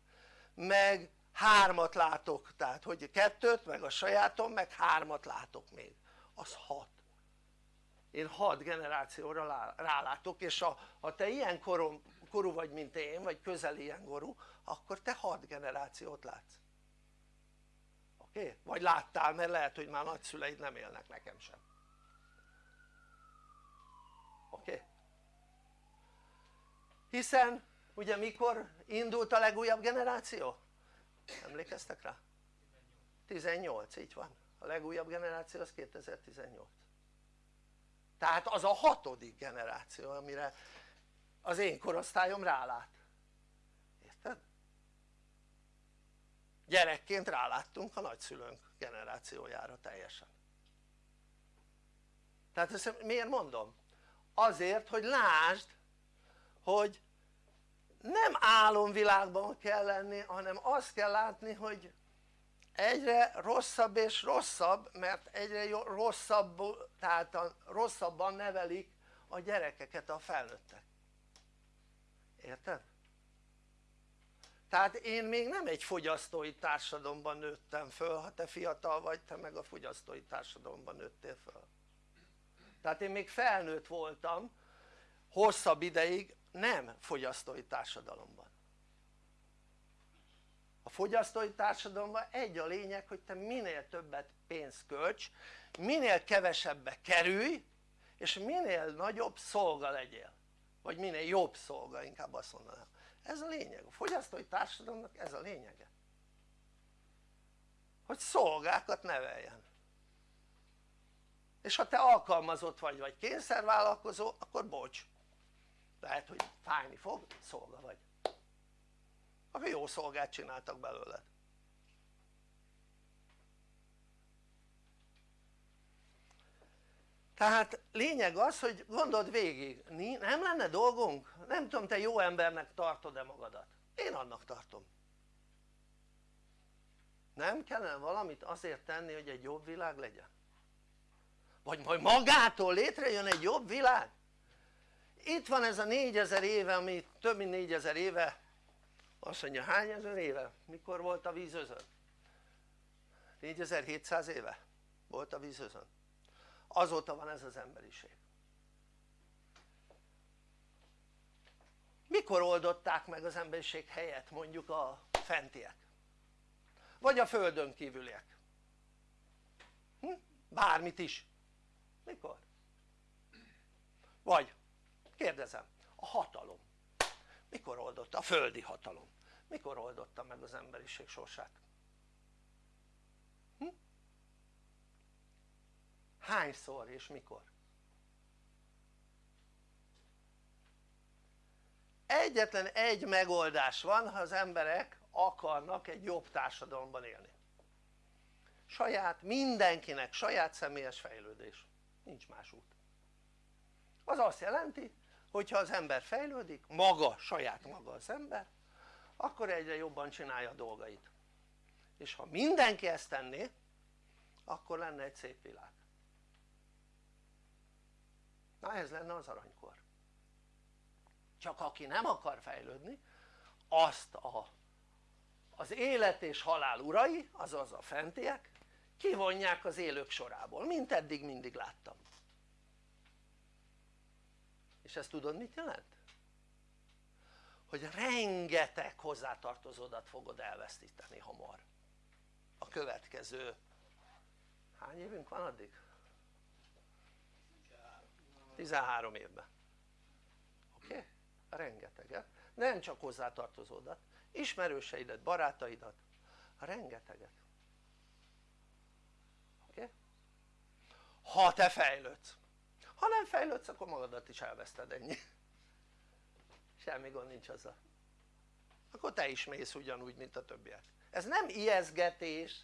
A: meg hármat látok tehát hogy kettőt meg a sajátom meg hármat látok még az hat én hat generációra rálátok és ha, ha te ilyen korom, korú vagy mint én vagy közel ilyen korú akkor te hat generációt látsz oké? Okay? vagy láttál mert lehet hogy már nagyszüleid nem élnek nekem sem oké? Okay? Hiszen ugye mikor indult a legújabb generáció? emlékeztek rá? 18, így van a legújabb generáció az 2018 tehát az a hatodik generáció amire az én korosztályom rálát érted? gyerekként ráláttunk a nagyszülőnk generációjára teljesen tehát ezt miért mondom? azért hogy lásd hogy nem álomvilágban kell lenni hanem azt kell látni hogy egyre rosszabb és rosszabb mert egyre rosszabb tehát rosszabban nevelik a gyerekeket a felnőttek érted? tehát én még nem egy fogyasztói társadalomban nőttem föl ha te fiatal vagy te meg a fogyasztói társadalomban nőttél föl tehát én még felnőtt voltam hosszabb ideig nem fogyasztói társadalomban. A fogyasztói társadalomban egy a lényeg hogy te minél többet pénzt költs minél kevesebbe kerülj és minél nagyobb szolga legyél. Vagy minél jobb szolga inkább azt mondanám. Ez a lényeg, a fogyasztói társadalomnak ez a lényege. Hogy szolgákat neveljen. És ha te alkalmazott vagy vagy kényszervállalkozó akkor bocs lehet hogy fájni fog, szolga vagy akkor jó szolgát csináltak belőled tehát lényeg az hogy gondold végig nem lenne dolgunk? nem tudom te jó embernek tartod-e magadat? én annak tartom nem kellene valamit azért tenni hogy egy jobb világ legyen? vagy majd magától létrejön egy jobb világ? Itt van ez a négyezer éve ami több mint négyezer éve azt mondja hány ezer éve? mikor volt a vízözön? 4700 éve volt a vízözön azóta van ez az emberiség mikor oldották meg az emberiség helyet mondjuk a fentiek vagy a földön kívüliek hm? bármit is mikor? vagy kérdezem a hatalom mikor oldotta? a földi hatalom mikor oldotta meg az emberiség sorsát? Hm? hányszor és mikor? egyetlen egy megoldás van ha az emberek akarnak egy jobb társadalomban élni saját mindenkinek saját személyes fejlődés nincs más út az azt jelenti hogyha az ember fejlődik maga saját maga az ember akkor egyre jobban csinálja a dolgait. És ha mindenki ezt tenné akkor lenne egy szép világ. Na ez lenne az aranykor. Csak aki nem akar fejlődni azt a, az élet és halál urai azaz a fentiek kivonják az élők sorából mint eddig mindig láttam és ezt tudod mit jelent? hogy rengeteg hozzátartozódat fogod elvesztíteni hamar a következő hány évünk van addig? 13 évben oké? Okay? rengeteget, nem csak hozzátartozódat, ismerőseidet, barátaidat, rengeteget oké? Okay? ha te fejlődsz ha nem fejlődsz akkor magadat is elveszted ennyi. Semmi gond nincs azzal. Akkor te is mész ugyanúgy mint a többiek. Ez nem ijeszgetés.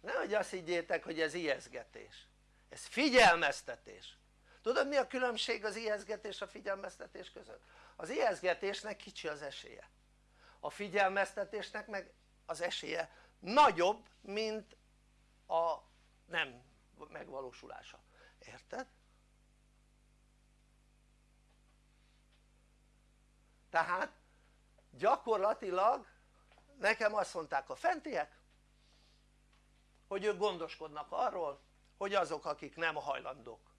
A: Nehogy azt higgyétek hogy ez ijeszgetés. Ez figyelmeztetés. Tudod mi a különbség az ijeszgetés a figyelmeztetés között? az ijeszgetésnek kicsi az esélye. A figyelmeztetésnek meg az esélye nagyobb mint a nem megvalósulása, érted? Tehát gyakorlatilag nekem azt mondták a fentiek hogy ők gondoskodnak arról hogy azok akik nem hajlandók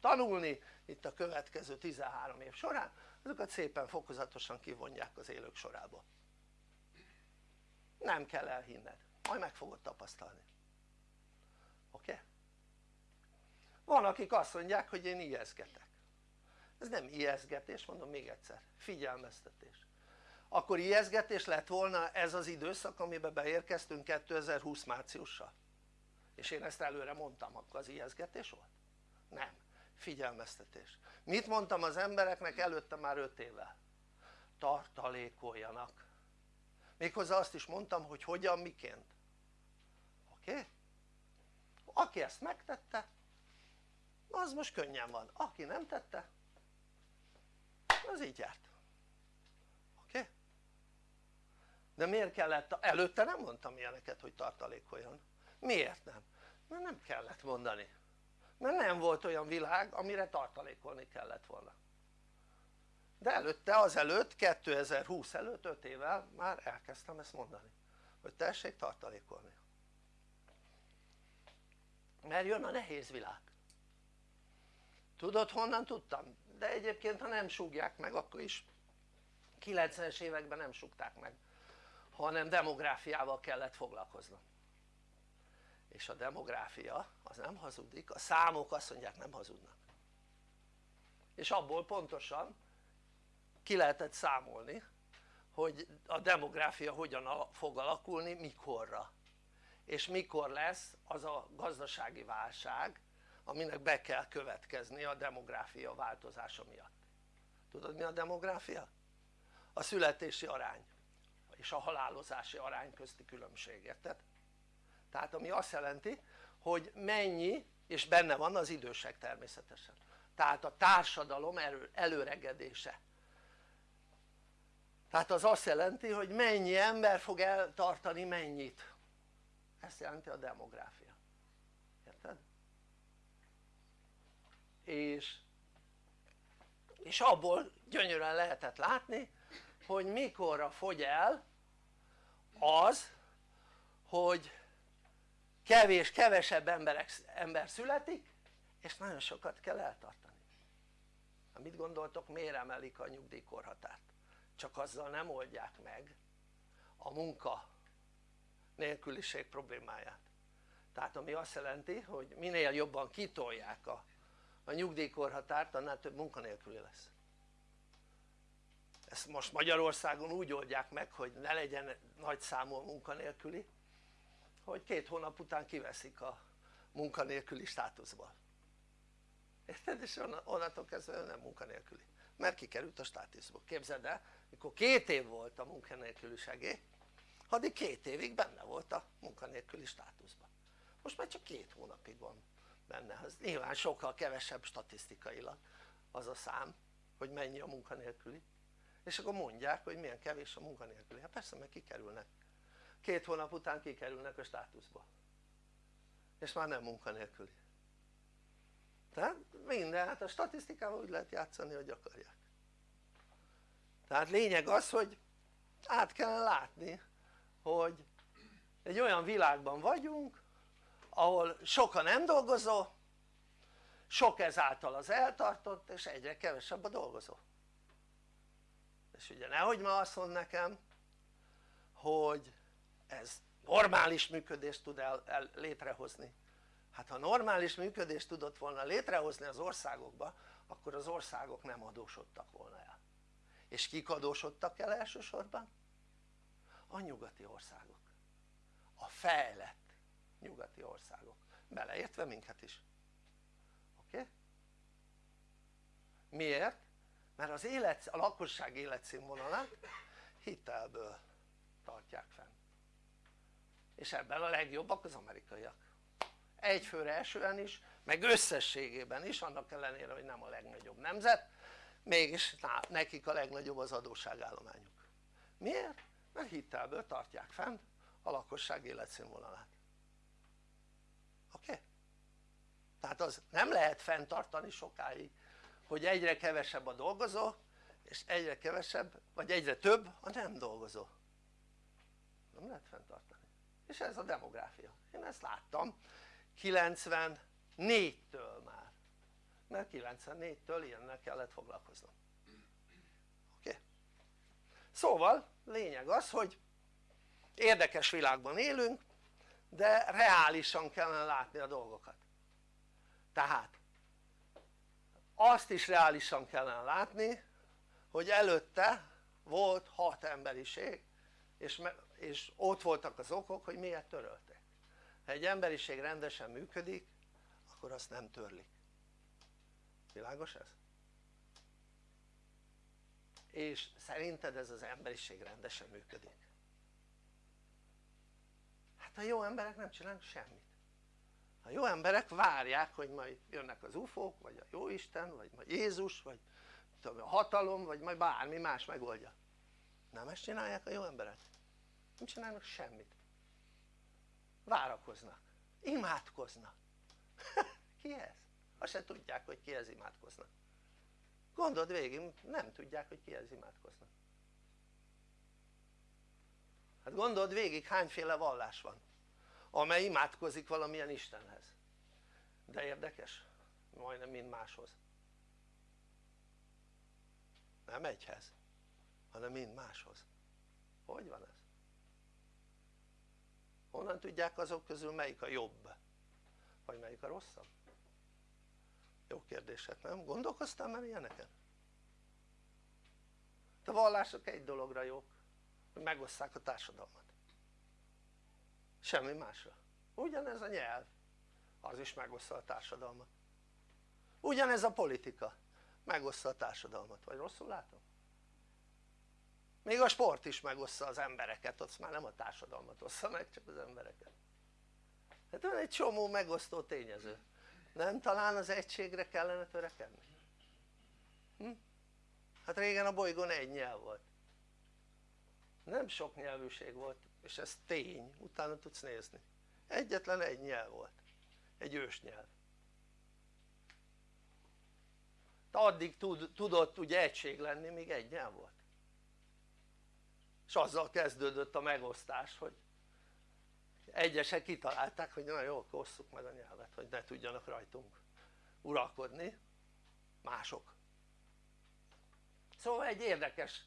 A: tanulni itt a következő 13 év során azokat szépen fokozatosan kivonják az élők sorába nem kell elhinned, majd meg fogod tapasztalni oké? Okay? van akik azt mondják hogy én ijeszgetek ez nem ijeszgetés mondom még egyszer. Figyelmeztetés. Akkor ijeszgetés lett volna ez az időszak amiben beérkeztünk 2020 márciussal? És én ezt előre mondtam akkor az ijeszgetés volt? nem, figyelmeztetés. Mit mondtam az embereknek előtte már 5 évvel? tartalékoljanak. Méghozzá azt is mondtam hogy hogyan, miként. Oké? Aki ezt megtette az most könnyen van, aki nem tette az így járt oké? De miért kellett, előtte nem mondtam ilyeneket hogy tartalékoljon miért nem? mert nem kellett mondani mert nem volt olyan világ amire tartalékolni kellett volna de előtte azelőtt 2020 előtt 5 évvel már elkezdtem ezt mondani hogy tessék tartalékolni mert jön a nehéz világ tudod honnan tudtam? De egyébként ha nem súgják meg akkor is 90-es években nem súgták meg hanem demográfiával kellett foglalkoznom és a demográfia az nem hazudik, a számok azt mondják nem hazudnak. És abból pontosan ki lehetett számolni hogy a demográfia hogyan fog alakulni, mikorra. És mikor lesz az a gazdasági válság aminek be kell következni a demográfia változása miatt. Tudod mi a demográfia? a születési arány és a halálozási arány közti különbség, érted? tehát ami azt jelenti hogy mennyi és benne van az idősek természetesen. Tehát a társadalom előregedése. Tehát az azt jelenti hogy mennyi ember fog eltartani mennyit. Ezt jelenti a demográfia érted? És, és abból gyönyörűen lehetett látni hogy mikorra fogy el az hogy kevés, kevesebb emberek, ember születik és nagyon sokat kell eltartani mit gondoltok miért emelik a nyugdíjkorhatárt? csak azzal nem oldják meg a munka nélküliség problémáját tehát ami azt jelenti hogy minél jobban kitolják a, a nyugdíjkorhatárt annál több munkanélküli lesz. Ezt most Magyarországon úgy oldják meg hogy ne legyen nagy számú a munkanélküli hogy két hónap után kiveszik a munkanélküli státuszból. Érted? és onnantól kezdve nem munkanélküli. Mert kikerült a státuszból, képzeld el mikor két év volt a munkanélküli segély addig két évig benne volt a munkanélküli státuszban. Most már csak két hónapig van benne, az nyilván sokkal kevesebb statisztikailag az a szám hogy mennyi a munkanélküli. És akkor mondják hogy milyen kevés a munkanélküli, hát persze mert kikerülnek. Két hónap után kikerülnek a státuszba. És már nem munkanélküli. Tehát minden, hát a statisztikával úgy lehet játszani hogy akarják. Tehát lényeg az hogy át kellene látni hogy egy olyan világban vagyunk ahol sokan nem dolgozó sok ezáltal az eltartott és egyre kevesebb a dolgozó. És ugye nehogy ma azt mond nekem hogy ez normális működést tud el, el létrehozni. Hát ha normális működést tudott volna létrehozni az országokba akkor az országok nem adósodtak volna el. És kik adósodtak el elsősorban? a nyugati országok. A fejlett nyugati országok beleértve minket is oké? Okay? miért? mert az élet, a lakosság életszínvonalát hitelből tartják fenn és ebben a legjobbak az amerikaiak egyfőre esően is meg összességében is annak ellenére hogy nem a legnagyobb nemzet mégis nekik a legnagyobb az adósságállományuk miért? mert hitelből tartják fenn a lakosság életszínvonalát oké? Tehát az nem lehet fenntartani sokáig hogy egyre kevesebb a dolgozó és egyre kevesebb vagy egyre több a nem dolgozó. Nem lehet fenntartani. És ez a demográfia, én ezt láttam 94-től már. Mert 94-től ilyennel kellett foglalkoznom. Oké? Szóval lényeg az hogy érdekes világban élünk de reálisan kellene látni a dolgokat tehát azt is reálisan kellene látni hogy előtte volt hat emberiség és, és ott voltak az okok hogy miért törölték ha egy emberiség rendesen működik akkor azt nem törlik világos ez? és szerinted ez az emberiség rendesen működik? Hát a jó emberek nem csinálnak semmit. A jó emberek várják hogy majd jönnek az ufók vagy a jóisten vagy majd Jézus vagy tudom, a hatalom vagy majd bármi más megoldja. Nem ezt csinálják a jó emberek? Nem csinálnak semmit. Várakoznak, imádkoznak. Ki ez? azt se tudják hogy kihez imádkoznak. Gondold végig nem tudják hogy kihez imádkoznak hát gondold végig hányféle vallás van amely imádkozik valamilyen Istenhez de érdekes majdnem mind máshoz nem egyhez hanem mind máshoz hogy van ez? honnan tudják azok közül melyik a jobb? vagy melyik a rosszabb? jó kérdések nem? gondolkoztál már ilyeneken? a vallások egy dologra jók hogy megosszák a társadalmat. Semmi másra. Ugyanez a nyelv. Az is megoszta a társadalmat. Ugyanez a politika. Megoszta a társadalmat, vagy rosszul látom? még a sport is megoszta az embereket, ott már nem a társadalmat ossza meg, csak az embereket. Hát van egy csomó megosztó tényező. Nem talán az egységre kellene törekedni? Hm? hát régen a bolygón egy nyelv volt nem sok nyelvűség volt és ez tény, utána tudsz nézni. Egyetlen egy nyelv volt. Egy ősnyelv addig tud, tudott ugye egység lenni míg egy nyelv volt. És azzal kezdődött a megosztás hogy egyesek kitalálták hogy na jó akkor osszuk meg a nyelvet hogy ne tudjanak rajtunk uralkodni mások. Szóval egy érdekes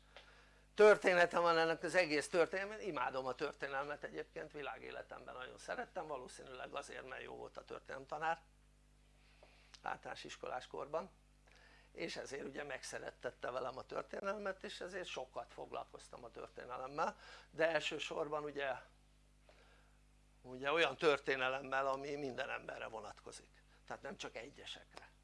A: története van ennek az egész történelmet, imádom a történelmet egyébként világéletemben nagyon szerettem valószínűleg azért mert jó volt a történelemtanár általános iskolás korban. És ezért ugye megszerettette velem a történelmet és ezért sokat foglalkoztam a történelemmel. De elsősorban ugye ugye olyan történelemmel ami minden emberre vonatkozik. Tehát nem csak egyesekre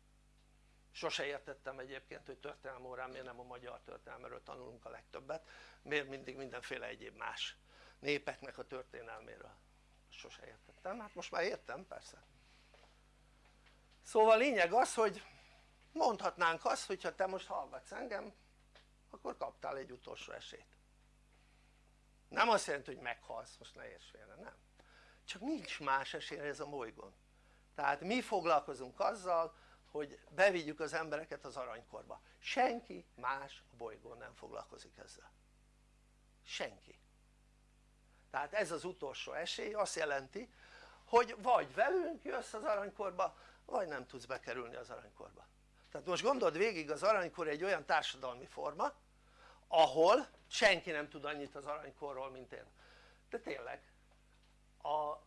A: sose értettem egyébként hogy történelmi órán miért nem a magyar történelméről tanulunk a legtöbbet. Miért mindig mindenféle egyéb más népeknek a történelméről? Sose értettem, hát most már értem persze. Szóval lényeg az hogy mondhatnánk azt hogyha te most hallgatsz engem akkor kaptál egy utolsó esélyt. Nem azt jelenti hogy meghalsz, most ne érts félre, nem. Csak nincs más esély ez a bolygón. Tehát mi foglalkozunk azzal hogy bevigyük az embereket az aranykorba. Senki más a bolygón nem foglalkozik ezzel. Senki. Tehát ez az utolsó esély azt jelenti hogy vagy velünk jössz az aranykorba vagy nem tudsz bekerülni az aranykorba. Tehát most gondold végig az aranykor egy olyan társadalmi forma ahol senki nem tud annyit az aranykorról mint én. De tényleg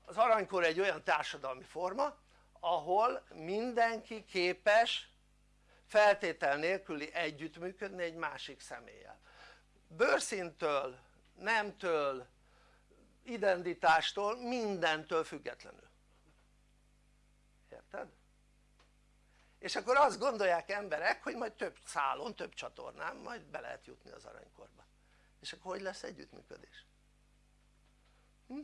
A: az aranykor egy olyan társadalmi forma ahol mindenki képes feltétel nélküli együttműködni egy másik személlyel bőrszintől, nemtől, identitástól, mindentől függetlenül érted? és akkor azt gondolják emberek hogy majd több szálon, több csatornán majd be lehet jutni az aranykorba és akkor hogy lesz együttműködés? Hm?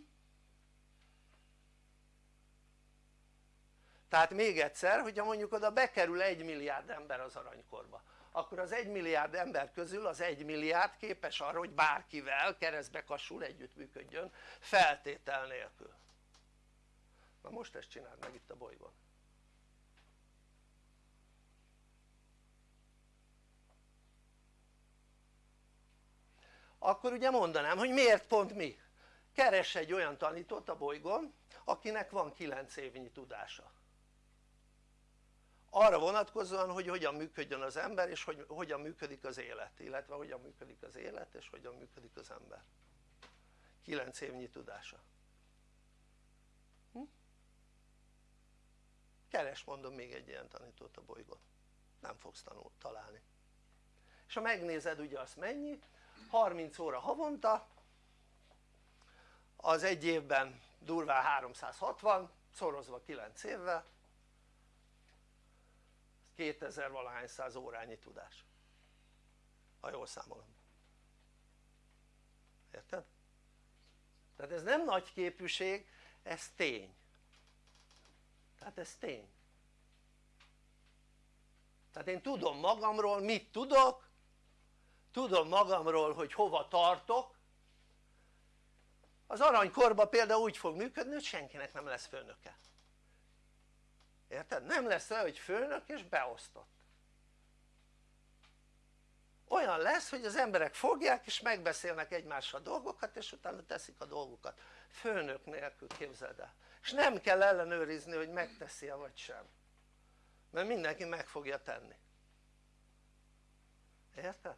A: Tehát még egyszer hogyha mondjuk oda bekerül egy milliárd ember az aranykorba akkor az egy milliárd ember közül az egy milliárd képes arra hogy bárkivel keresztbe kasul együttműködjön feltétel nélkül. Na most ezt csináld meg itt a bolygón. Akkor ugye mondanám hogy miért pont mi? keres egy olyan tanítót a bolygón akinek van 9 évnyi tudása arra vonatkozóan hogy hogyan működjön az ember és hogy hogyan működik az élet illetve hogyan működik az élet és hogyan működik az ember. 9 évnyi tudása. Hm? keres mondom még egy ilyen tanítót a bolygón. Nem fogsz tanul, találni. És ha megnézed ugye azt mennyi? 30 óra havonta az egy évben durván 360 szorozva 9 évvel 2000 valahány száz órányi tudás. Ha jól számolom. Érted? tehát ez nem nagy képűség ez tény. Tehát ez tény. Tehát én tudom magamról mit tudok tudom magamról hogy hova tartok. Az aranykorban például úgy fog működni hogy senkinek nem lesz főnöke érted? nem lesz olyan hogy főnök és beosztott. Olyan lesz hogy az emberek fogják és megbeszélnek egymással dolgokat és utána teszik a dolgokat főnök nélkül képzeld el. És nem kell ellenőrizni hogy megteszi-e vagy sem. Mert mindenki meg fogja tenni. Érted?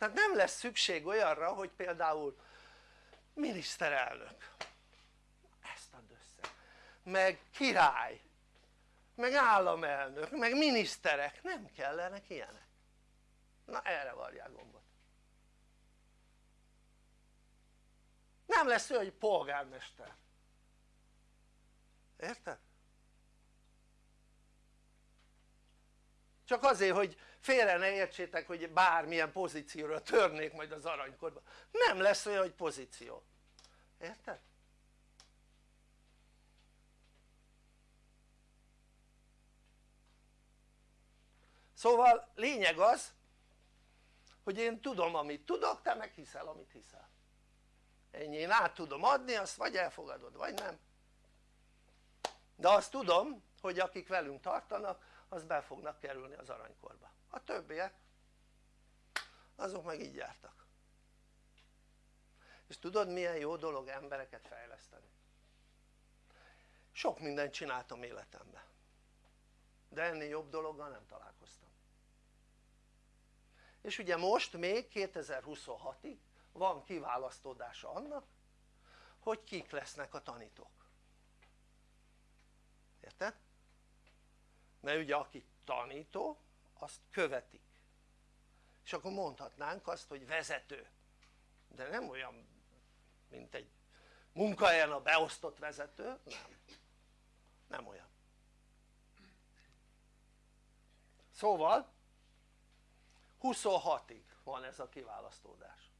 A: tehát nem lesz szükség olyanra hogy például miniszterelnök meg király meg államelnök meg miniszterek. Nem kellenek ilyenek. Na erre varják gombot. Nem lesz olyan hogy polgármester. Érted? csak azért hogy félre ne értsétek hogy bármilyen pozícióra törnék majd az aranykorba. Nem lesz olyan hogy pozíció. Érted? Szóval lényeg az hogy én tudom amit tudok te meg hiszel amit hiszel. Ennyi. Én át tudom adni azt vagy elfogadod vagy nem. De azt tudom hogy akik velünk tartanak az be fognak kerülni az aranykorba. A többiek azok meg így jártak. És tudod milyen jó dolog embereket fejleszteni? Sok mindent csináltam életemben. De ennél jobb dologgal nem találkoztam és ugye most még 2026-ig van kiválasztódása annak hogy kik lesznek a tanítók. Érted? mert ugye aki tanító azt követik. És akkor mondhatnánk azt hogy vezető. De nem olyan mint egy munkahelyen a beosztott vezető, nem. Nem olyan. Szóval 26-ig van ez a kiválasztódás.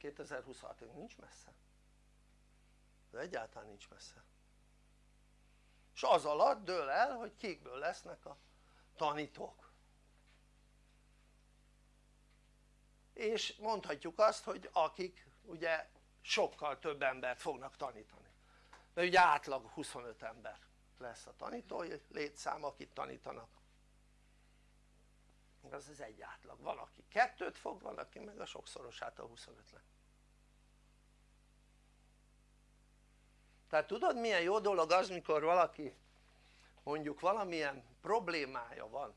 A: 2026-ig nincs messze. De egyáltalán nincs messze. És az alatt dől el hogy kikből lesznek a tanítók. És mondhatjuk azt hogy akik ugye sokkal több embert fognak tanítani. Mert ugye átlag 25 ember lesz a tanítói létszám akit tanítanak az az egy átlag, van aki kettőt fog, van aki meg a sokszorosát a 25-nek tehát tudod milyen jó dolog az mikor valaki mondjuk valamilyen problémája van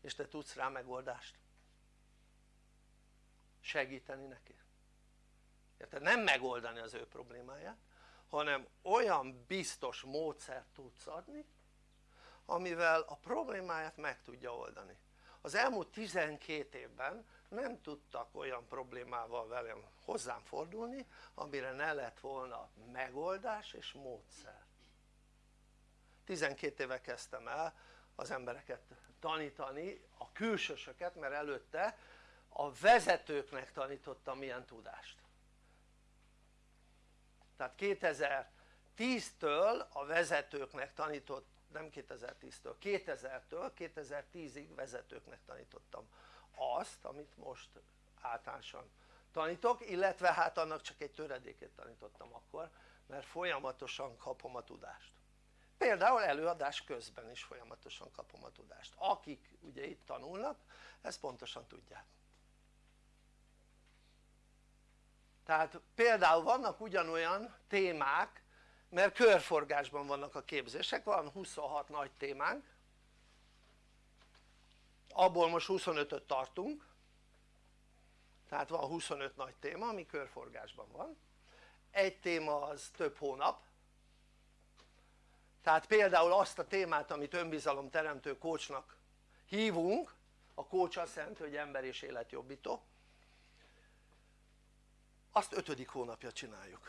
A: és te tudsz rá megoldást. Segíteni neki. Érted? nem megoldani az ő problémáját hanem olyan biztos módszert tudsz adni amivel a problémáját meg tudja oldani az elmúlt 12 évben nem tudtak olyan problémával velem hozzám fordulni amire ne lett volna megoldás és módszer. 12 éve kezdtem el az embereket tanítani, a külsősöket mert előtte a vezetőknek tanítottam milyen tudást. Tehát 2010-től a vezetőknek tanított nem 2010-től, 2000-től 2010-ig vezetőknek tanítottam azt amit most általánosan tanítok illetve hát annak csak egy töredékét tanítottam akkor mert folyamatosan kapom a tudást. Például előadás közben is folyamatosan kapom a tudást. Akik ugye itt tanulnak ezt pontosan tudják. Tehát például vannak ugyanolyan témák mert körforgásban vannak a képzések, van 26 nagy témánk. Abból most 25-öt tartunk. Tehát van 25 nagy téma ami körforgásban van. Egy téma az több hónap. Tehát például azt a témát amit önbizalomteremtő coachnak hívunk a coach azt jelenti hogy ember és életjobbító azt ötödik hónapja csináljuk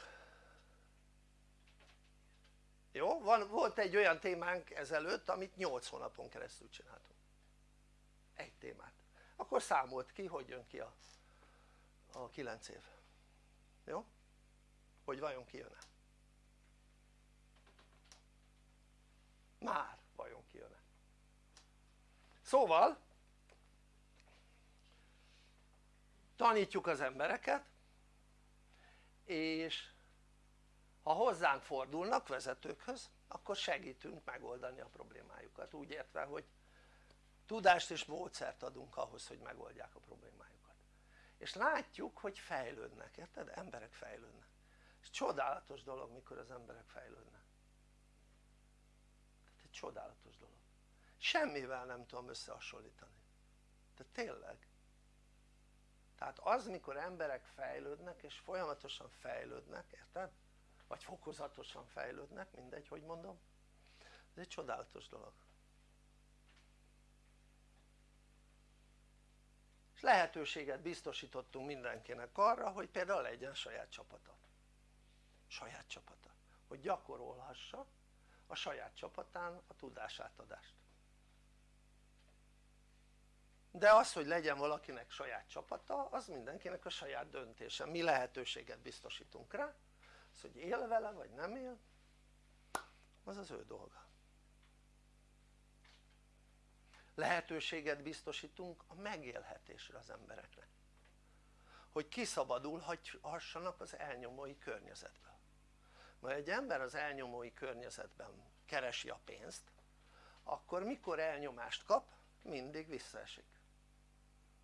A: jó? Van, volt egy olyan témánk ezelőtt amit 8 hónapon keresztül csináltunk. Egy témát. Akkor számolt ki hogy jön ki a, a 9 év. Jó? hogy vajon ki jön-e? Már vajon ki jön-e? Szóval tanítjuk az embereket és ha hozzánk fordulnak vezetőkhöz akkor segítünk megoldani a problémájukat. Úgy értve hogy tudást és módszert adunk ahhoz hogy megoldják a problémájukat. És látjuk hogy fejlődnek, érted? emberek fejlődnek. És csodálatos dolog mikor az emberek fejlődnek. Tehát egy csodálatos dolog. Semmivel nem tudom összehasonlítani. Tehát tényleg. Tehát az mikor emberek fejlődnek és folyamatosan fejlődnek, érted? Vagy fokozatosan fejlődnek, mindegy hogy mondom. Ez egy csodálatos dolog. És lehetőséget biztosítottunk mindenkinek arra hogy például legyen saját csapata. Saját csapata. Hogy gyakorolhassa a saját csapatán a tudásátadást. De az hogy legyen valakinek saját csapata az mindenkinek a saját döntése, mi lehetőséget biztosítunk rá az hogy él vele vagy nem él az az ő dolga. Lehetőséget biztosítunk a megélhetésre az embereknek. Hogy kiszabadulhassanak az elnyomói környezetből. Mert egy ember az elnyomói környezetben keresi a pénzt akkor mikor elnyomást kap mindig visszaesik.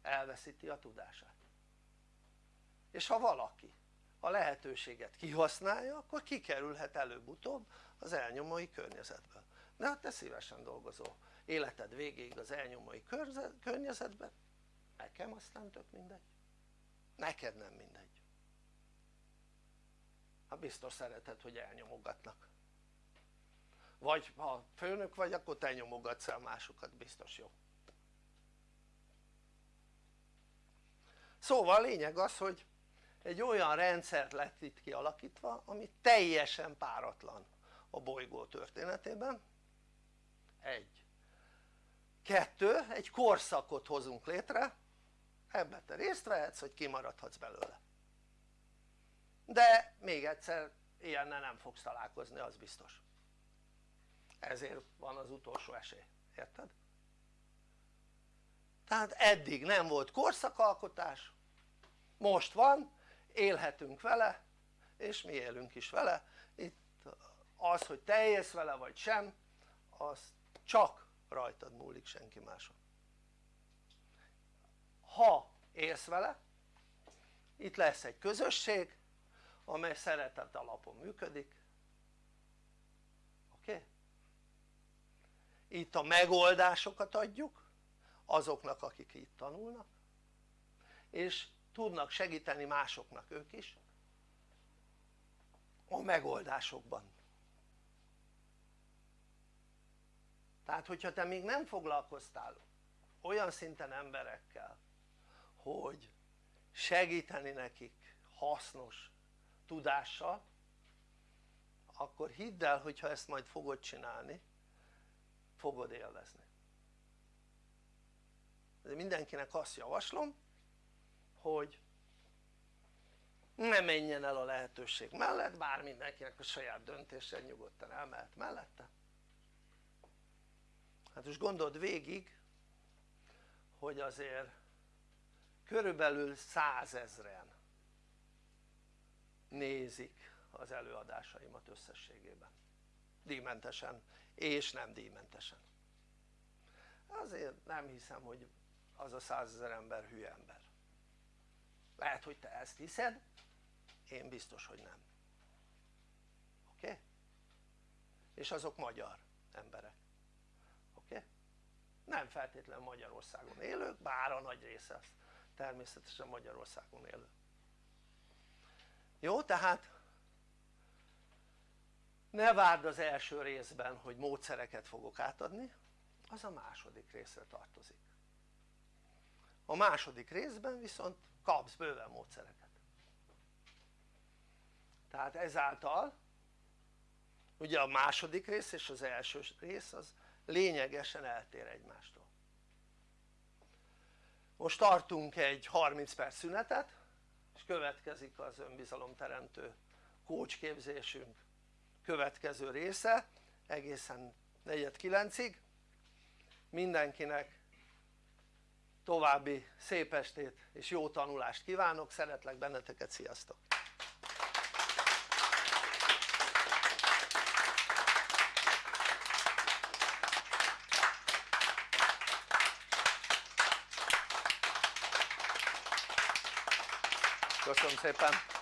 A: Elveszíti a tudását. És ha valaki a lehetőséget kihasználja akkor kikerülhet előbb-utóbb az elnyomói környezetből de hát te szívesen dolgozol. Életed végéig az elnyomói környezetben nekem aztán tök mindegy. Neked nem mindegy. Hát biztos szereted hogy elnyomogatnak. Vagy ha főnök vagy akkor te nyomogatsz el másokat biztos jó. Szóval a lényeg az hogy egy olyan rendszer lett itt kialakítva ami teljesen páratlan a bolygó történetében. Egy. Kettő, egy korszakot hozunk létre. Ebbe te részt vehetsz hogy kimaradhatsz belőle. De még egyszer ilyennel nem fogsz találkozni az biztos. Ezért van az utolsó esély, érted? tehát eddig nem volt korszakalkotás most van, élhetünk vele és mi élünk is vele itt az hogy te élsz vele vagy sem az csak rajtad múlik senki máson ha élsz vele itt lesz egy közösség amely szeretet alapon működik oké? Okay? itt a megoldásokat adjuk azoknak akik itt tanulnak és tudnak segíteni másoknak ők is a megoldásokban. Tehát hogyha te még nem foglalkoztál olyan szinten emberekkel hogy segíteni nekik hasznos tudással akkor hidd el hogyha ezt majd fogod csinálni fogod élvezni. De mindenkinek azt javaslom hogy ne menjen el a lehetőség mellett bár mindenkinek a saját döntése nyugodtan elmehet mellette. Hát most gondold végig hogy azért körülbelül százezren nézik az előadásaimat összességében. Díjmentesen és nem díjmentesen. Azért nem hiszem hogy az a százezer ember hülye ember lehet hogy te ezt hiszed én biztos hogy nem oké? Okay? és azok magyar emberek oké? Okay? nem feltétlenül Magyarországon élők bár a nagy része természetesen Magyarországon élő jó tehát ne várd az első részben hogy módszereket fogok átadni az a második részre tartozik a második részben viszont kapsz bőven módszereket. Tehát ezáltal ugye a második rész és az első rész az lényegesen eltér egymástól. Most tartunk egy 30 perc szünetet és következik az önbizalomteremtő kócsképzésünk következő része egészen 4-9-ig mindenkinek további szép estét és jó tanulást kívánok, szeretlek benneteket, sziasztok! Köszönöm szépen!